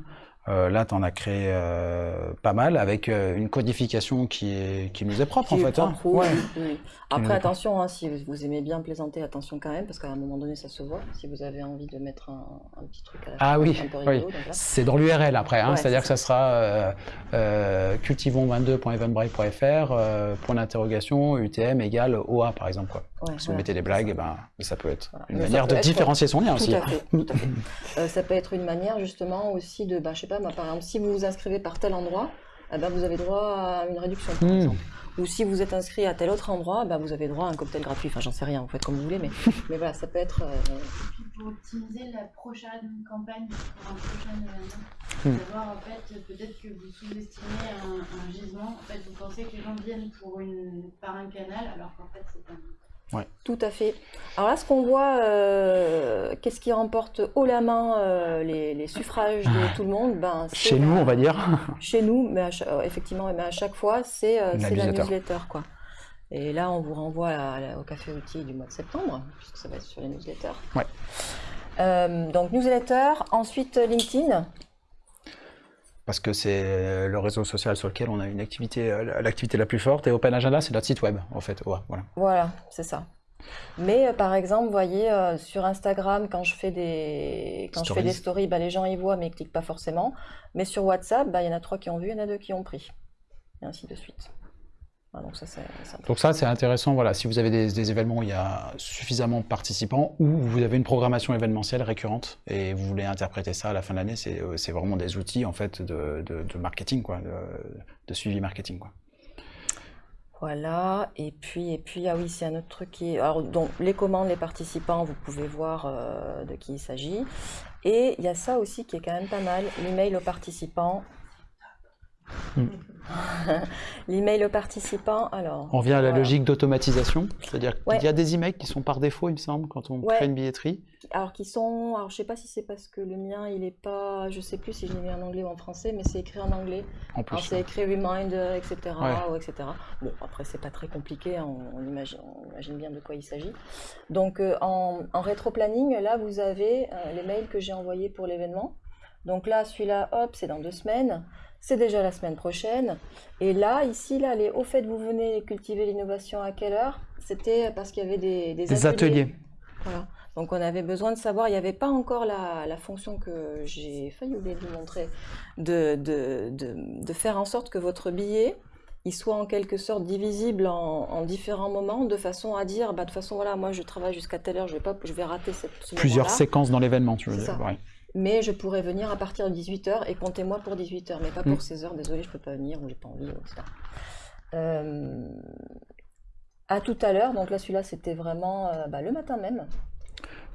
Speaker 1: Euh, là, tu en as créé euh, pas mal avec euh, une codification qui, est, qui nous est propre
Speaker 2: qui
Speaker 1: en
Speaker 2: est
Speaker 1: fait. hein.
Speaker 2: oui,
Speaker 1: Ouais.
Speaker 2: oui, Après, attention, hein, si vous aimez bien plaisanter, attention quand même, parce qu'à un moment donné, ça se voit. Si vous avez envie de mettre un, un petit truc à la
Speaker 1: Ah
Speaker 2: fin,
Speaker 1: oui. C'est dans l'URL après, hein,
Speaker 2: Ouais,
Speaker 1: c'est-à-dire
Speaker 2: c'est
Speaker 1: que ça sera euh, euh, cultivons22.eventbrite.fr, euh, point d'interrogation, UTM égale OA par exemple. Quoi.
Speaker 2: Ouais,
Speaker 1: Si vous mettez des blagues, eh ben, ça peut être une
Speaker 2: Mais
Speaker 1: manière de différencier son lien
Speaker 2: Tout
Speaker 1: aussi.
Speaker 2: à fait, tout à fait. Ça peut être une manière justement aussi de, bah, je sais pas, moi, par exemple, si vous vous inscrivez par tel endroit, eh ben, vous avez droit à une réduction, par
Speaker 1: Hmm.
Speaker 2: exemple. Ou si vous êtes inscrit à tel autre endroit, bah, vous avez droit à un cocktail gratuit. Enfin, j'en sais rien, vous faites comme vous voulez, mais, mais voilà, ça peut être. euh,
Speaker 3: Puis pour optimiser la prochaine campagne pour un prochain événement, savoir en fait peut-être que vous sous-estimez un, un gisement. En fait, vous pensez que les gens viennent pour une, par un canal, alors qu'en fait c'est un.
Speaker 2: Tout à fait. Alors là, ce qu'on voit, euh, qu'est-ce qui remporte haut la main euh, les, les suffrages de tout le monde ben,
Speaker 1: Chez nous, on va dire.
Speaker 2: Chez nous, mais à euh, effectivement, mais à chaque fois, c'est
Speaker 1: La newsletter.
Speaker 2: Quoi. Et là, on vous renvoie à au café outil du mois de septembre, puisque ça va être sur les newsletters.
Speaker 1: Ouais.
Speaker 2: Donc, newsletter, ensuite LinkedIn.
Speaker 1: Parce que c'est le réseau social sur lequel on a une activité, euh, l'activité la plus forte. Et Open Agenda, c'est notre site web, en fait. Ouais, voilà.
Speaker 2: Voilà, c'est ça. Mais euh, par exemple, vous voyez, euh, sur Instagram, quand je fais des, quand je fais des
Speaker 1: Stories.
Speaker 2: stories, bah, les gens y voient, mais ils cliquent pas forcément. Mais sur WhatsApp, bah, il y en a trois qui ont vu, il y en a deux qui ont pris. Et ainsi de suite. Voilà,
Speaker 1: donc ça, c'est intéressant. Voilà, si vous avez des, des événements où il y a suffisamment de participants ou vous avez une programmation événementielle récurrente et vous voulez interpréter ça à la fin de l'année, c'est euh, c'est vraiment des outils en fait de, de- de marketing, quoi, de, de suivi marketing, quoi.
Speaker 2: Voilà, et puis, et puis, ah oui, c'est un autre truc qui est... Alors, donc, les commandes, les participants, vous pouvez voir euh, de qui il s'agit. Et il y a ça aussi qui est quand même pas mal, l'email aux participants.
Speaker 1: Hmm.
Speaker 2: L'email aux participants, alors.
Speaker 1: On vient à la
Speaker 2: voilà.
Speaker 1: logique d'automatisation, c'est-à-dire
Speaker 2: Ouais.
Speaker 1: qu'il y a des emails qui sont par défaut, il me semble, quand on
Speaker 2: Ouais.
Speaker 1: crée une billetterie.
Speaker 2: Alors qui sont, alors je sais pas si c'est parce que le mien il est pas, je sais plus si je l'ai mis en anglais ou en français, mais c'est écrit en anglais.
Speaker 1: En plus,
Speaker 2: Alors c'est écrit reminder, etc.
Speaker 1: Ouais.
Speaker 2: ou etc. Bon après c'est pas très compliqué, hein, on, on imagine, on imagine bien de quoi il s'agit. Donc euh, en, en rétro-planning, là vous avez euh, les mails que j'ai envoyés pour l'événement. Donc là celui-là, hop, c'est dans deux semaines. C'est déjà la semaine prochaine. Et là, ici, là, les au fait, vous venez cultiver l'innovation à quelle heure? C'était parce qu'il y avait des, des
Speaker 1: des ateliers.
Speaker 2: voilà. Donc on avait besoin de savoir, il n'y avait pas encore la, la fonction que j'ai failli oublier de vous montrer, de, de, de, de faire en sorte que votre billet il soit en quelque sorte divisible en, en différents moments, de façon à dire, bah, de toute façon, voilà, moi je travaille jusqu'à telle heure, je vais, pas, je vais rater cette, ce
Speaker 1: Plusieurs séquences dans l'événement, tu veux dire.
Speaker 2: ça.
Speaker 1: ouais.
Speaker 2: Mais je pourrais venir à partir de 18h et comptez-moi pour 18h, mais pas pour
Speaker 1: Mm.
Speaker 2: 16h, désolé, je peux pas venir, ou j'ai pas envie, etc. Euh, à tout à l'heure, donc là celui-là c'était vraiment euh, bah, le matin même.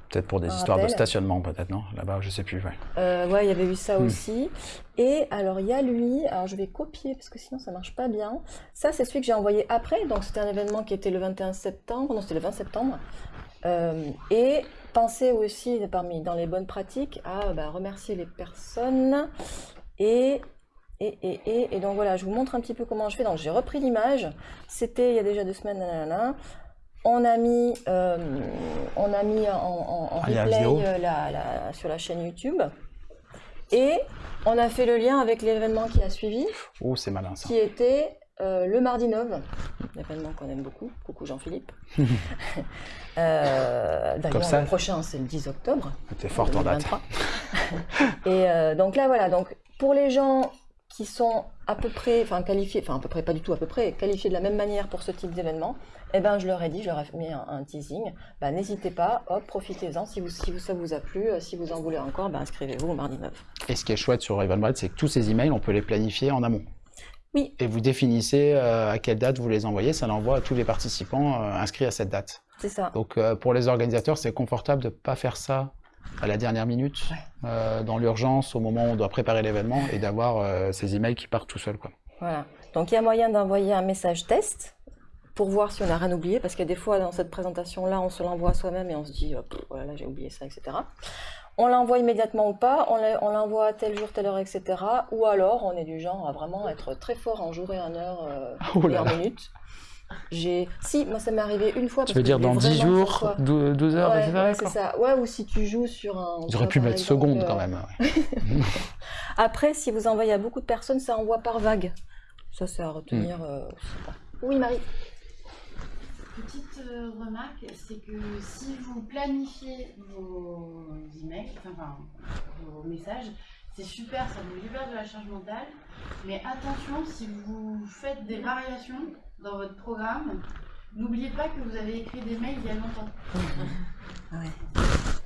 Speaker 1: Peut-être pour des
Speaker 2: Un
Speaker 1: histoires de stationnement, peut-être, non? Là-bas, je sais plus. ouais.
Speaker 2: Euh, ouais, il y avait eu ça
Speaker 1: Hmm.
Speaker 2: aussi. Et alors, il y a lui, alors je vais copier parce que sinon ça marche pas bien. Ça, c'est celui que j'ai envoyé après. Donc, c'était un événement qui était le 21 septembre. Non, c'était le 20 septembre. Euh, et pensez aussi, parmi dans les bonnes pratiques, à bah, remercier les personnes. Et, et, et, et, et donc voilà, je vous montre un petit peu comment je fais. Donc, j'ai repris l'image. C'était il y a déjà deux semaines. nanana. On a mis, euh, on a mis en, en- en
Speaker 1: Ah, la
Speaker 2: replay euh, la- la- sur la chaîne YouTube. Et on a fait le lien avec l'événement qui a suivi,
Speaker 1: Oh, c'est malin, ça.
Speaker 2: qui était euh, le mardi 9, l'événement qu'on aime beaucoup. Coucou Jean-Philippe. Euh, D'ailleurs, le prochain, c'est le 10 octobre.
Speaker 1: T'es forte en date.
Speaker 2: 2023. Et euh, donc là, voilà. Donc pour les gens qui sont à peu près, enfin qualifiés, enfin à peu près, pas du tout à peu près, qualifiés de la même manière pour ce type d'événement, eh ben je leur ai dit, je leur ai mis un, un teasing. Bah, n'hésitez pas, hop, profitez-en. Si vous, si vous, ça vous a plu, euh, si vous en voulez encore, bah, inscrivez-vous au mardi 9.
Speaker 1: Et ce qui est chouette sur Eventbrite, c'est que tous ces emails, on peut les planifier en amont.
Speaker 2: Oui.
Speaker 1: Et vous définissez euh, à quelle date vous les envoyez, ça l'envoie à tous les participants euh, inscrits à cette date.
Speaker 2: C'est ça.
Speaker 1: Donc euh, pour les organisateurs, c'est confortable de ne pas faire ça à la dernière minute, dans l'urgence, au moment où on doit préparer l'événement, et d'avoir ces emails qui partent tout seuls.
Speaker 2: Voilà. Donc il y a moyen d'envoyer un message test pour voir si on n'a rien oublié, parce qu'il y a des fois dans cette présentation-là, on se l'envoie à soi-même et on se dit, oh, voilà, j'ai oublié ça, etc. On l'envoie immédiatement ou pas, on l'envoie à tel jour, telle heure, etc. Ou alors, on est du genre à vraiment être très fort en jour et en heure euh,
Speaker 1: Oh
Speaker 2: et
Speaker 1: là
Speaker 2: en
Speaker 1: là.
Speaker 2: minutes. J'ai, si, moi ça m'est arrivé une fois.
Speaker 1: Tu veux
Speaker 2: que
Speaker 1: dire dans
Speaker 2: voulais
Speaker 1: 10
Speaker 2: vraiment que ça
Speaker 1: jours,
Speaker 2: soit-
Speaker 1: 12, 12 heures,
Speaker 2: Ouais,
Speaker 1: etc.
Speaker 2: ouais, c'est ça. Ouais, ou si tu joues sur un.
Speaker 1: Auraient pu mettre seconde
Speaker 2: euh,
Speaker 1: quand même. ouais.
Speaker 2: Après, si vous envoyez à beaucoup de personnes, ça envoie par vague. Ça, c'est à retenir
Speaker 1: Hmm.
Speaker 2: euh. Oui, Marie.
Speaker 3: Petite euh, remarque, c'est que si vous planifiez vos emails, enfin, enfin, vos messages, c'est super, ça vous libère de la charge mentale. Mais attention, si vous faites des variations dans votre programme, n'oubliez pas que vous avez écrit des mails il y a longtemps.
Speaker 2: Ouais.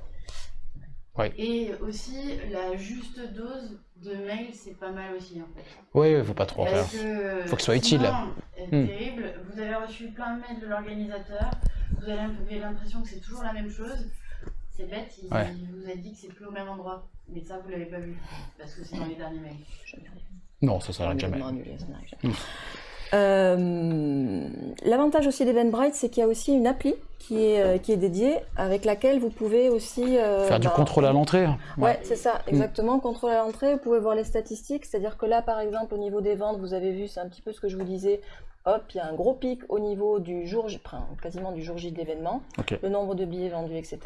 Speaker 1: Ouais.
Speaker 3: Et aussi, la juste dose de mails, c'est pas mal aussi en fait.
Speaker 1: Oui, il faut pas trop en faire.
Speaker 3: Que
Speaker 1: Faut que ce soit utile.
Speaker 3: sinon, euh,
Speaker 1: Hmm.
Speaker 3: terrible. Vous avez reçu plein de mails de l'organisateur. Vous avez l'impression que c'est toujours la même chose. C'est bête, il,
Speaker 1: Ouais.
Speaker 3: il vous a dit que c'est plus au même endroit. Mais ça, vous l'avez pas vu. Parce que c'est dans les derniers mails.
Speaker 1: Non, ça, ça n'arrête jamais.
Speaker 2: N'arrive
Speaker 1: Hmm.
Speaker 2: jamais. Euh, L'avantage aussi d'Eventbrite, c'est qu'il y a aussi une appli qui est, euh, qui est dédiée, avec laquelle vous pouvez aussi... euh,
Speaker 1: Faire du
Speaker 2: bah,
Speaker 1: contrôle à l'entrée.
Speaker 2: Ouais, c'est ça, exactement. Contrôle à l'entrée, vous pouvez voir les statistiques. C'est-à-dire que là, par exemple, au niveau des ventes, vous avez vu, c'est un petit peu ce que je vous disais. Hop, il y a un gros pic au niveau du jour, J- enfin, quasiment du jour J de l'événement, le nombre de billets vendus, etc.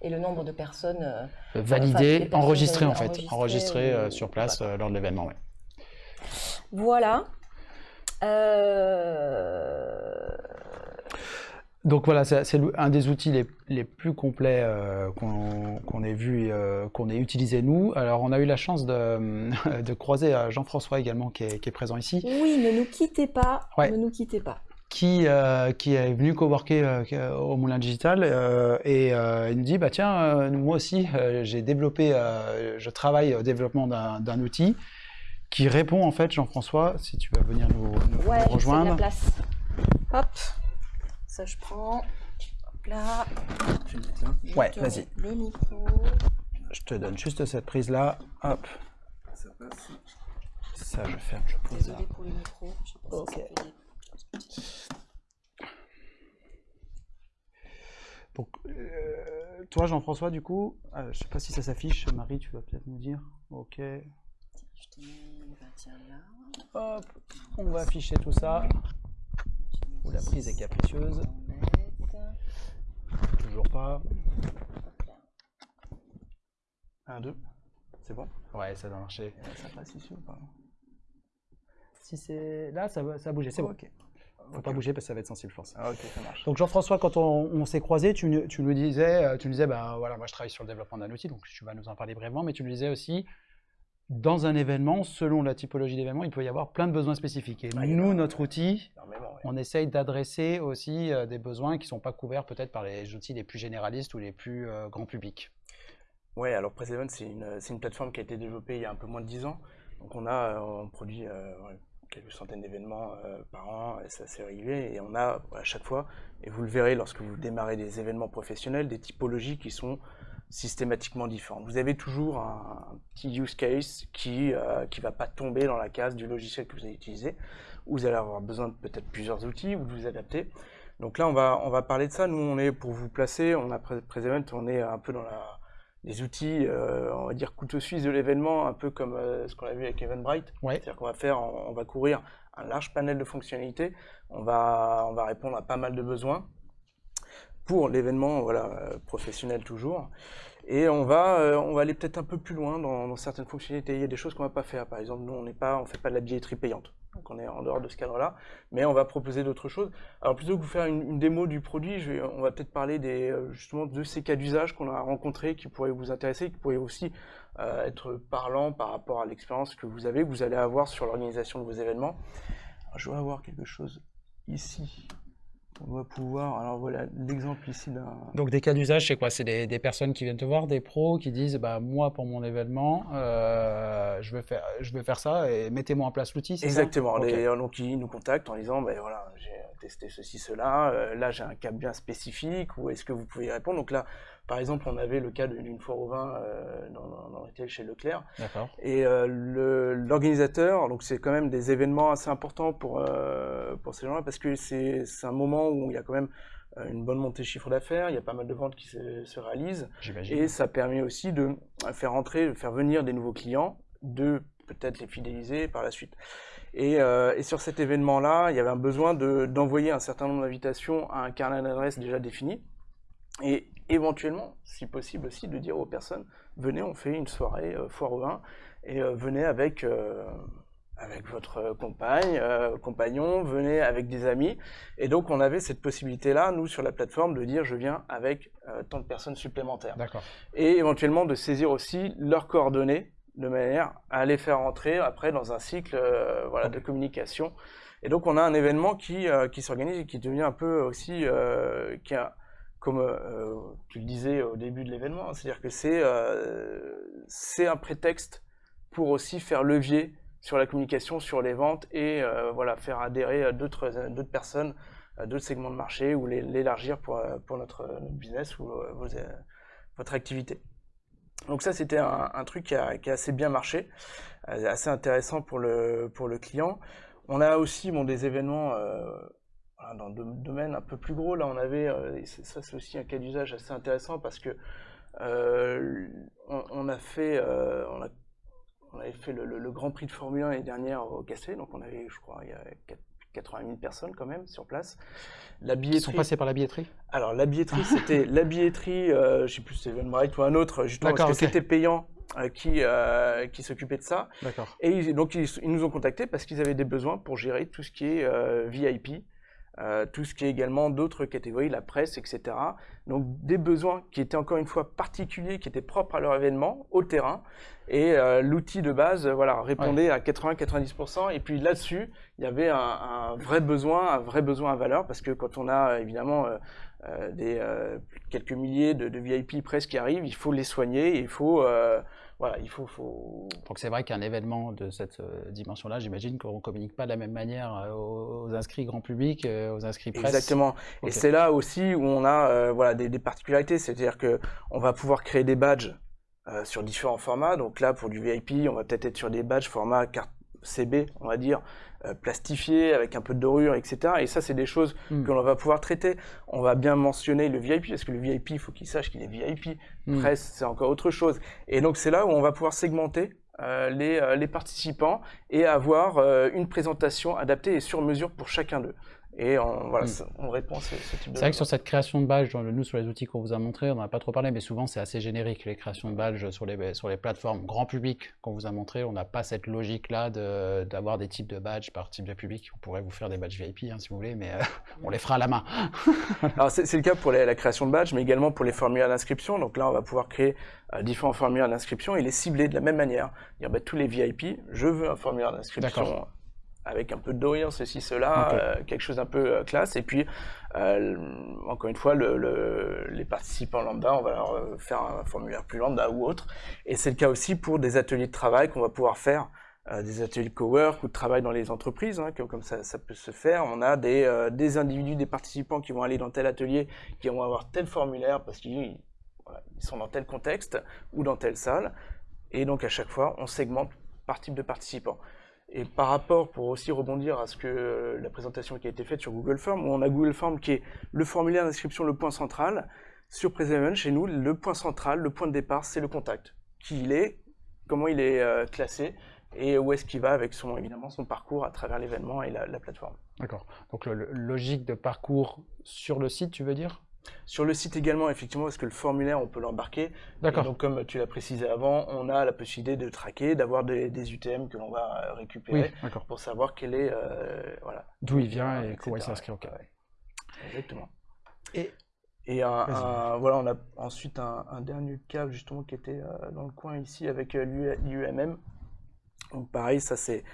Speaker 2: Et le nombre de personnes. euh,
Speaker 1: Validé,
Speaker 2: Enfin, les personnes
Speaker 1: enregistré en fait.
Speaker 2: enregistrées
Speaker 1: euh, sur place euh, lors de l'événement. ouais.
Speaker 2: Voilà. Euh,
Speaker 1: Donc voilà, c'est un des outils les, les plus complets euh, qu'on ait vu, euh, qu'on ait utilisé nous. Alors on a eu la chance de, de croiser Jean-François également qui est, qui est présent ici,
Speaker 2: Oui, ne nous quittez pas.
Speaker 1: Ouais.
Speaker 2: Ne nous quittez pas.
Speaker 1: qui, euh, qui est venu coworker au Moulin Digital et il nous dit bah tiens moi aussi j'ai développé, je travaille au développement d'un outil qui répond en fait Jean-François si tu vas venir nous, nous
Speaker 2: Ouais, je fais de la
Speaker 1: rejoindre.
Speaker 2: place. Hop. Ça, je prends. Hop là. Je
Speaker 1: Ouais,
Speaker 2: te
Speaker 1: vas-y.
Speaker 2: Le micro.
Speaker 1: je te donne juste cette prise-là. Hop.
Speaker 6: Ça passe.
Speaker 1: Ça, je ferme, je pose là.
Speaker 2: Désolée pour le micro. je sais pas si
Speaker 1: Ok.
Speaker 2: ça des-
Speaker 1: Donc, euh, toi, Jean-François, du coup, euh, je sais pas si ça s'affiche. Marie, tu vas peut-être nous dire. Ok.
Speaker 2: Je te mets, tiens, là.
Speaker 1: Hop. On va afficher tout ça. Où la prise est
Speaker 2: ici,
Speaker 1: capricieuse. Toujours pas.
Speaker 2: Hop là.
Speaker 1: 1, 2. C'est bon? Ouais, ça doit marcher. Ça passe ici ou pas Si c'est. Là, ça, va- ça a bougé, c'est bon.
Speaker 8: Ok.
Speaker 1: Faut pas bouger parce que ça va être sensible, je pense.
Speaker 8: Ah, ok, ça marche.
Speaker 1: Donc Jean-François, quand on, on s'est croisés, tu, nous- tu nous disais, euh, tu nous disais, bah voilà, moi je travaille sur le développement d'un outil, donc tu vas nous en parler brièvement, mais tu nous disais aussi, dans un événement, selon la typologie d'événement, il peut y avoir plein de besoins spécifiques. Et
Speaker 8: Ouais, en
Speaker 1: nous, notre outil,
Speaker 8: ouais.
Speaker 1: on essaye d'adresser aussi euh, des besoins qui ne sont pas couverts peut-être par les outils les plus généralistes ou les plus euh, grand public.
Speaker 8: Ouais, alors PressEvent, c'est une, plateforme qui a été développée il y a un peu moins de 10 ans. Donc on a, euh, on produit euh, quelques centaines d'événements par an, et c'est assez régulier. Et on a à chaque fois, et vous le verrez lorsque vous démarrez des événements professionnels, des typologies qui sont systématiquement différentes. Vous avez toujours un, petit use case qui ne qui va pas tomber dans la case du logiciel que vous allez utiliser. Vous allez avoir besoin de peut-être plusieurs outils, ou de vous adapter. Donc là, on va, on va parler de ça. Nous, on est, pour vous placer, on a on est un peu dans la, les outils, euh, on va dire, couteau suisse de l'événement, un peu comme euh, ce qu'on a vu avec Eventbrite.
Speaker 1: Ouais.
Speaker 8: C'est-à-dire qu'on va faire, on, on va couvrir un large panel de fonctionnalités, on va, on va répondre à pas mal de besoins pour l'événement voilà, euh, professionnel toujours. Et on va, euh, on va aller peut-être un peu plus loin dans, certaines fonctionnalités. Il y a des choses qu'on ne va pas faire. Par exemple, nous, on on fait pas de la billetterie payante. Donc on est en dehors de ce cadre-là, mais on va proposer d'autres choses. Alors plutôt que vous faire une, démo du produit, on va peut-être parler des, euh, justement de ces cas d'usage qu'on a rencontrés, qui pourraient vous intéresser, qui pourraient aussi être parlants par rapport à l'expérience que vous avez, que vous allez avoir sur l'organisation de vos événements. Je vais avoir quelque chose ici. On doit pouvoir. Alors voilà l'exemple ici d'un.
Speaker 1: Donc des cas d'usage, c'est quoi? C'est des, des personnes qui viennent te voir, des pros qui disent, bah moi pour mon événement, euh, je veux faire, je veux faire ça et mettez-moi en place l'outil.
Speaker 8: Exactement.
Speaker 1: Ok.
Speaker 8: Les- donc ils nous contactent en disant, ben voilà, j'ai testé ceci, cela. euh, là, j'ai un cas bien spécifique. Ou est-ce que vous pouvez y répondre? Donc là, par exemple, on avait le cas d'une foire au vin euh, dans, dans, dans retail chez Leclerc. Et euh, l'organisateur, donc c'est quand même des événements assez importants pour, euh, pour ces gens-là parce que c'est un moment où il y a quand même une bonne montée de chiffre d'affaires, il y a pas mal de ventes qui se, se réalisent
Speaker 1: J'imagine.
Speaker 8: et ça permet aussi de faire entrer, de faire venir des nouveaux clients, de peut-être les fidéliser par la suite. Et, euh, et sur cet événement-là, il y avait un besoin de- d'envoyer un certain nombre d'invitations à un carnet d'adresses déjà défini et éventuellement, si possible aussi, de dire aux personnes venez, on fait une soirée euh, foire au vin et euh, venez avec, euh, avec votre compagne, euh, compagnon, venez avec des amis. Et donc, on avait cette possibilité-là, nous, sur la plateforme, de dire je viens avec tant de personnes supplémentaires. Et éventuellement de saisir aussi leurs coordonnées de manière à les faire entrer après dans un cycle voilà, de communication. Et donc, on a un événement qui, qui s'organise et qui devient un peu aussi, qui a, comme euh, tu le disais au début de l'événement, c'est-à-dire que c'est euh, c'est un prétexte pour aussi faire levier sur la communication, sur les ventes et euh, voilà, faire adhérer d'autres personnes, d'autres segments de marché ou l'élargir pour, pour notre, business ou votre activité. Donc ça, c'était un, un truc qui a, qui a assez bien marché, assez intéressant pour le, pour le client. On a aussi bon, des événements dans des domaines un peu plus gros. Là, on avait, euh, et c'est- ça c'est aussi un cas d'usage assez intéressant parce que euh, on, on a fait, euh, on, a, on avait fait le, le- le Grand Prix de Formule 1 l'année dernière au Cassé, donc on avait, je crois, il y a 4 80 000 personnes quand même sur place. La
Speaker 1: Ils sont
Speaker 8: billetterie.
Speaker 1: passés par la billetterie?
Speaker 8: Alors la billetterie, c'était la billetterie, euh, je sais plus si c'était Eventbrite ou un autre, justement parce que c'était payant euh, qui, euh, qui s'occupait de ça.
Speaker 1: D'accord.
Speaker 8: Et ils- donc ils, ils nous ont contactés parce qu'ils avaient des besoins pour gérer tout ce qui est VIP, euh, tout ce qui est également d'autres catégories, la presse, etc. Donc des besoins qui étaient encore une fois particuliers, qui étaient propres à leur événement, au terrain. Et euh, l'outil de base, voilà, répondait à 80-90%. Et puis là-dessus, il y avait un, un vrai besoin, un vrai besoin à valeur, parce que quand on a évidemment euh, euh, des quelques milliers de, de VIP presse qui arrivent, il faut les soigner, il faut voilà, il faut, faut
Speaker 1: Donc c'est vrai qu'un événement de cette euh, dimension-là, j'imagine qu'on ne communique pas de la même manière euh, aux, inscrits grand public, euh, aux inscrits presse.
Speaker 8: Exactement. Et c'est là aussi où on a euh, voilà, des, des particularités, c'est-à-dire que on va pouvoir créer des badges euh, sur différents formats. Donc là, pour du VIP, on va peut-être être sur des badges format carte CB, on va dire, euh, plastifiés, avec un peu de dorure, etc. Et ça, c'est des choses
Speaker 1: Mm.
Speaker 8: que l'on va pouvoir traiter. On va bien mentionner le VIP, parce que le VIP, il faut qu'il sache qu'il est VIP.
Speaker 1: Mm.
Speaker 8: Presse, c'est encore autre chose. Et donc, c'est là où on va pouvoir segmenter euh, les, euh, les participants et avoir euh, une présentation adaptée et sur mesure pour chacun d'eux. Et on, voilà,
Speaker 1: Mm.
Speaker 8: on répond à ce, ce type de
Speaker 1: C'est vrai que sur cette création de badge, nous sur les outils qu'on vous a montrés, on n'en a pas trop parlé, mais souvent c'est assez générique les créations de badges sur les, sur les plateformes grand public qu'on vous a montré. On n'a pas cette logique-là de- d'avoir des types de badges par type de public. On pourrait vous faire des badges VIP hein, si vous voulez, mais euh, on les fera à la main.
Speaker 8: Alors c'est le cas pour les- la création de badges, mais également pour les formulaires d'inscription. Donc là, on va pouvoir créer euh, différents formulaires d'inscription et les cibler de la même manière. Dire bah, tous les VIP, je veux un formulaire d'inscription
Speaker 1: D'accord.
Speaker 8: Avec un peu de dorure, ceci, cela, euh, quelque chose d'un peu euh, classe. Et puis, euh, encore une fois, le- le- les participants lambda, on va leur faire un formulaire plus lambda ou autre. Et c'est le cas aussi pour des ateliers de travail qu'on va pouvoir faire euh, des ateliers de cowork ou de travail dans les entreprises, hein, comme, comme ça, ça peut se faire. On a des, euh, des individus, des participants qui vont aller dans tel atelier, qui vont avoir tel formulaire parce qu'ils voilà, sont dans tel contexte ou dans telle salle. Et donc à chaque fois, on segmente par type de participant. Et par rapport, pour aussi rebondir à ce que euh, la présentation qui a été faite sur Google Form, où on a Google Form qui est le formulaire d'inscription, le point central. Sur Presevent, chez nous, le point central, le point de départ, c'est le contact. Qui il est, comment il est euh, classé, et où est-ce qu'il va avec son, évidemment, son parcours à travers l'événement et la, la plateforme.
Speaker 1: D'accord. Donc le- logique de parcours sur le site, tu veux dire?
Speaker 8: Sur le site également, effectivement, parce que le formulaire, on peut l'embarquer.
Speaker 1: D'accord.
Speaker 8: Donc, comme tu l'as précisé avant, on a la possibilité de traquer, d'avoir des, des UTM que l'on va euh, récupérer
Speaker 1: Oui,
Speaker 8: pour savoir quel est, euh, voilà,
Speaker 1: D'où il vient et comment il s'inscrit. ok.
Speaker 8: Ouais, Exactement.
Speaker 1: Et-
Speaker 8: Et un, voilà, on a ensuite un, un dernier cas justement qui était euh, dans le coin ici avec euh, l'U- l'UMM. Donc pareil, ça c'est,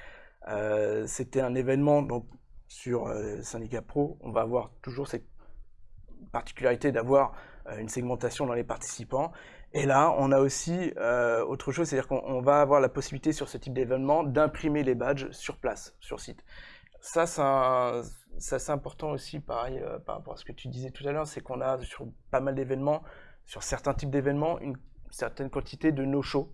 Speaker 8: c'était un événement donc sur Syndicat Pro. On va avoir toujours cette particularité d'avoir euh, une segmentation dans les participants. Et là, on a aussi euh, autre chose, c'est-à-dire qu'on on va avoir la possibilité sur ce type d'événement d'imprimer les badges sur place, sur site. Ça, c'est important aussi, pareil, euh, par rapport à ce que tu disais tout à l'heure, c'est qu'on a sur pas mal d'événements, sur certains types d'événements, une certaine quantité de no-show.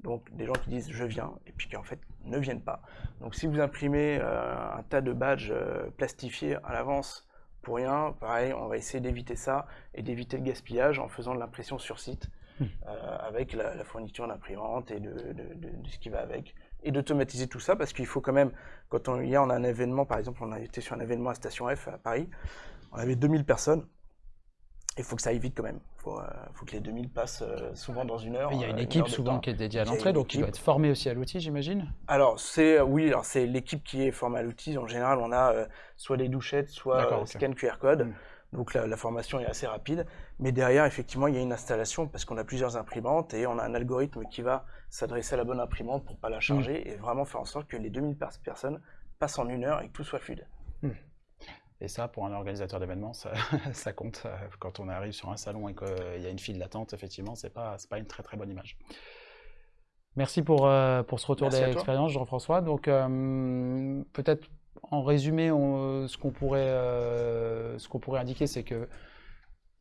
Speaker 8: Donc des gens qui disent je viens et puis qui en fait ne viennent pas. Donc si vous imprimez un tas de badges plastifiés à l'avance pour rien, pareil, on va essayer d'éviter ça et d'éviter le gaspillage en faisant de l'impression sur site
Speaker 1: Hmm.
Speaker 8: euh, avec la, la fourniture d'imprimante et de, de- de- de ce qui va avec. Et d'automatiser tout ça parce qu'il faut quand même, quand on, hier on a un événement, par exemple on a été sur un événement à Station F à Paris, on avait 2000 personnes, il faut que ça aille vite quand même, il faut, euh, faut que les 2000 passent euh, souvent dans une heure.
Speaker 1: Il y a
Speaker 8: euh,
Speaker 1: une
Speaker 8: heure
Speaker 1: équipe souvent qui est dédiée à l'entrée, donc qui doit être formée aussi à l'outil, j'imagine
Speaker 8: Alors c'est oui, alors c'est l'équipe qui est formée à l'outil. En général, on a euh, soit des douchettes, soit
Speaker 1: D'accord,
Speaker 8: euh,
Speaker 1: ok.
Speaker 8: scan QR code.
Speaker 1: Mm.
Speaker 8: Donc la, la formation est assez rapide. Mais derrière, effectivement, il y a une installation parce qu'on a plusieurs imprimantes et on a un algorithme qui va s'adresser à la bonne imprimante pour pas la charger et vraiment faire en sorte que les 2000 pers- personnes passent en une heure et que tout soit fluide.
Speaker 1: Et ça, pour un organisateur d'événements, ça, ça compte. Euh, Quand on arrive sur un salon et qu'il y a une file d'attente, effectivement, c'est pas, c'est pas une très très bonne image. Merci pour, euh, pour ce retour d'expérience, Jean-François. Donc, euh, peut-être en résumé, on- ce qu'on pourrait, euh, ce qu'on pourrait indiquer, c'est que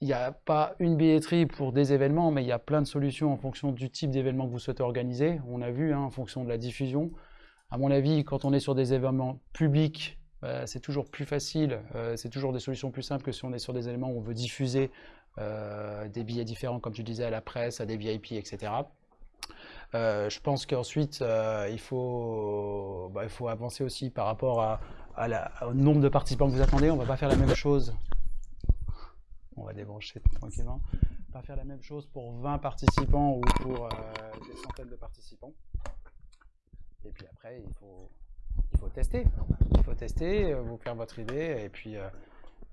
Speaker 1: il n'y a pas une billetterie pour des événements, mais il y a plein de solutions en fonction du type d'événement que vous souhaitez organiser. On a vu, hein, en fonction de la diffusion. À mon avis, quand on est sur des événements publics, bah, c'est toujours plus facile, euh, c'est toujours des solutions plus simples que si on est sur des éléments où on veut diffuser euh, des billets différents, comme tu disais, à la presse, à des VIP, etc. Euh, je pense qu'ensuite, euh, il, faut, bah, il faut avancer aussi par rapport au nombre de participants que vous attendez. On ne va pas faire la même chose. On va débrancher tranquillement. Pas faire la même chose pour 20 participants ou pour euh, des centaines de participants. Et puis après, il faut, faut tester. Il faut tester, euh, vous faire votre idée et puis, euh,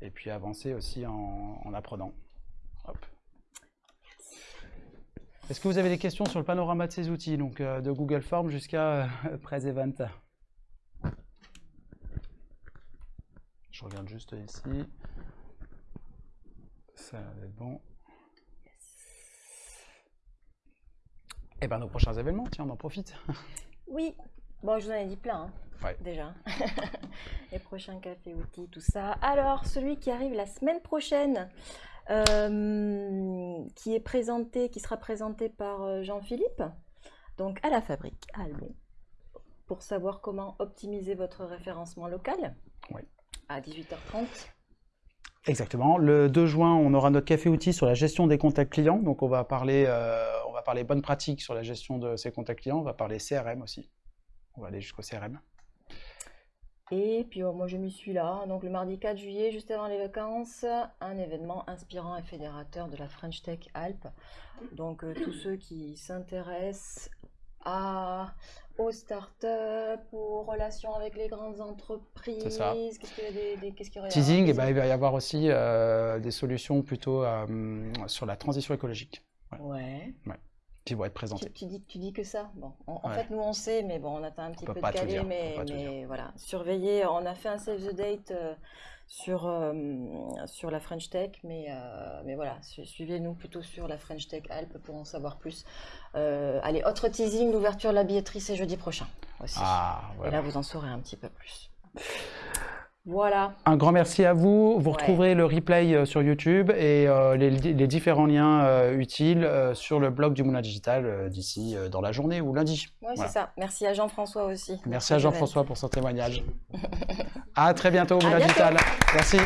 Speaker 1: et puis avancer aussi en, en apprenant. Est-ce que vous avez des questions sur le panorama de ces outils, donc euh, de Google Forms jusqu'à Press Event Je regarde juste ici. Ça va être bon. Et ben nos prochains événements, tiens, on en profite.
Speaker 2: Oui, bon, je vous en ai dit plein, hein,
Speaker 1: Ouais.
Speaker 2: déjà. Les prochains cafés outils, tout ça. Alors, celui qui arrive la semaine prochaine, euh, qui est présenté, qui sera présenté par euh, Jean-Philippe, donc à la fabrique à Albon, pour savoir comment optimiser votre référencement local.
Speaker 1: Oui.
Speaker 2: À 18h30.
Speaker 1: Exactement. Le 2 juin, on aura notre café outil sur la gestion des contacts clients. Donc, on va parler, euh, on va parler bonnes pratiques sur la gestion de ces contacts clients. On va parler CRM aussi. On va aller jusqu'au CRM.
Speaker 2: Et puis oh, moi je m'y suis là, donc le mardi 4 juillet, juste avant les vacances, un événement inspirant et fédérateur de la French Tech Alpes. Donc euh, tous ceux qui s'intéressent à, aux startups, aux relations avec les grandes entreprises, qu'est-ce qu'il y a des, des- y
Speaker 1: Teasing,
Speaker 2: des-
Speaker 1: eh ben, il va y avoir aussi euh, des solutions plutôt euh, sur la transition écologique.
Speaker 2: Ouais.
Speaker 1: Qui vont être
Speaker 2: Tu, dis, tu dis que ça. Bon, en, en
Speaker 1: Ouais.
Speaker 2: fait, nous on sait, mais bon, on attend un petit peu de
Speaker 1: on
Speaker 2: mais, voilà. Surveiller. On a fait un save the date euh, sur euh, sur la French Tech, mais euh, mais voilà, su- suivez-nous plutôt sur la French Tech Alpes pour en savoir plus. Allez, autre teasing, l'ouverture de la billetterie c'est jeudi prochain aussi.
Speaker 1: Ah,
Speaker 2: Et
Speaker 1: voilà.
Speaker 2: là, vous en saurez un petit peu plus. Voilà.
Speaker 1: Un grand merci à vous. Vous
Speaker 2: Ouais.
Speaker 1: retrouverez le replay euh, sur YouTube et euh, les, les différents liens euh, utiles euh, sur le blog du Moulin Digital d'ici dans la journée ou lundi. Voilà.
Speaker 2: c'est ça. Merci à Jean-François aussi.
Speaker 1: Merci à Jean-François pour son témoignage. à très bientôt au Moulin. Digital. Merci.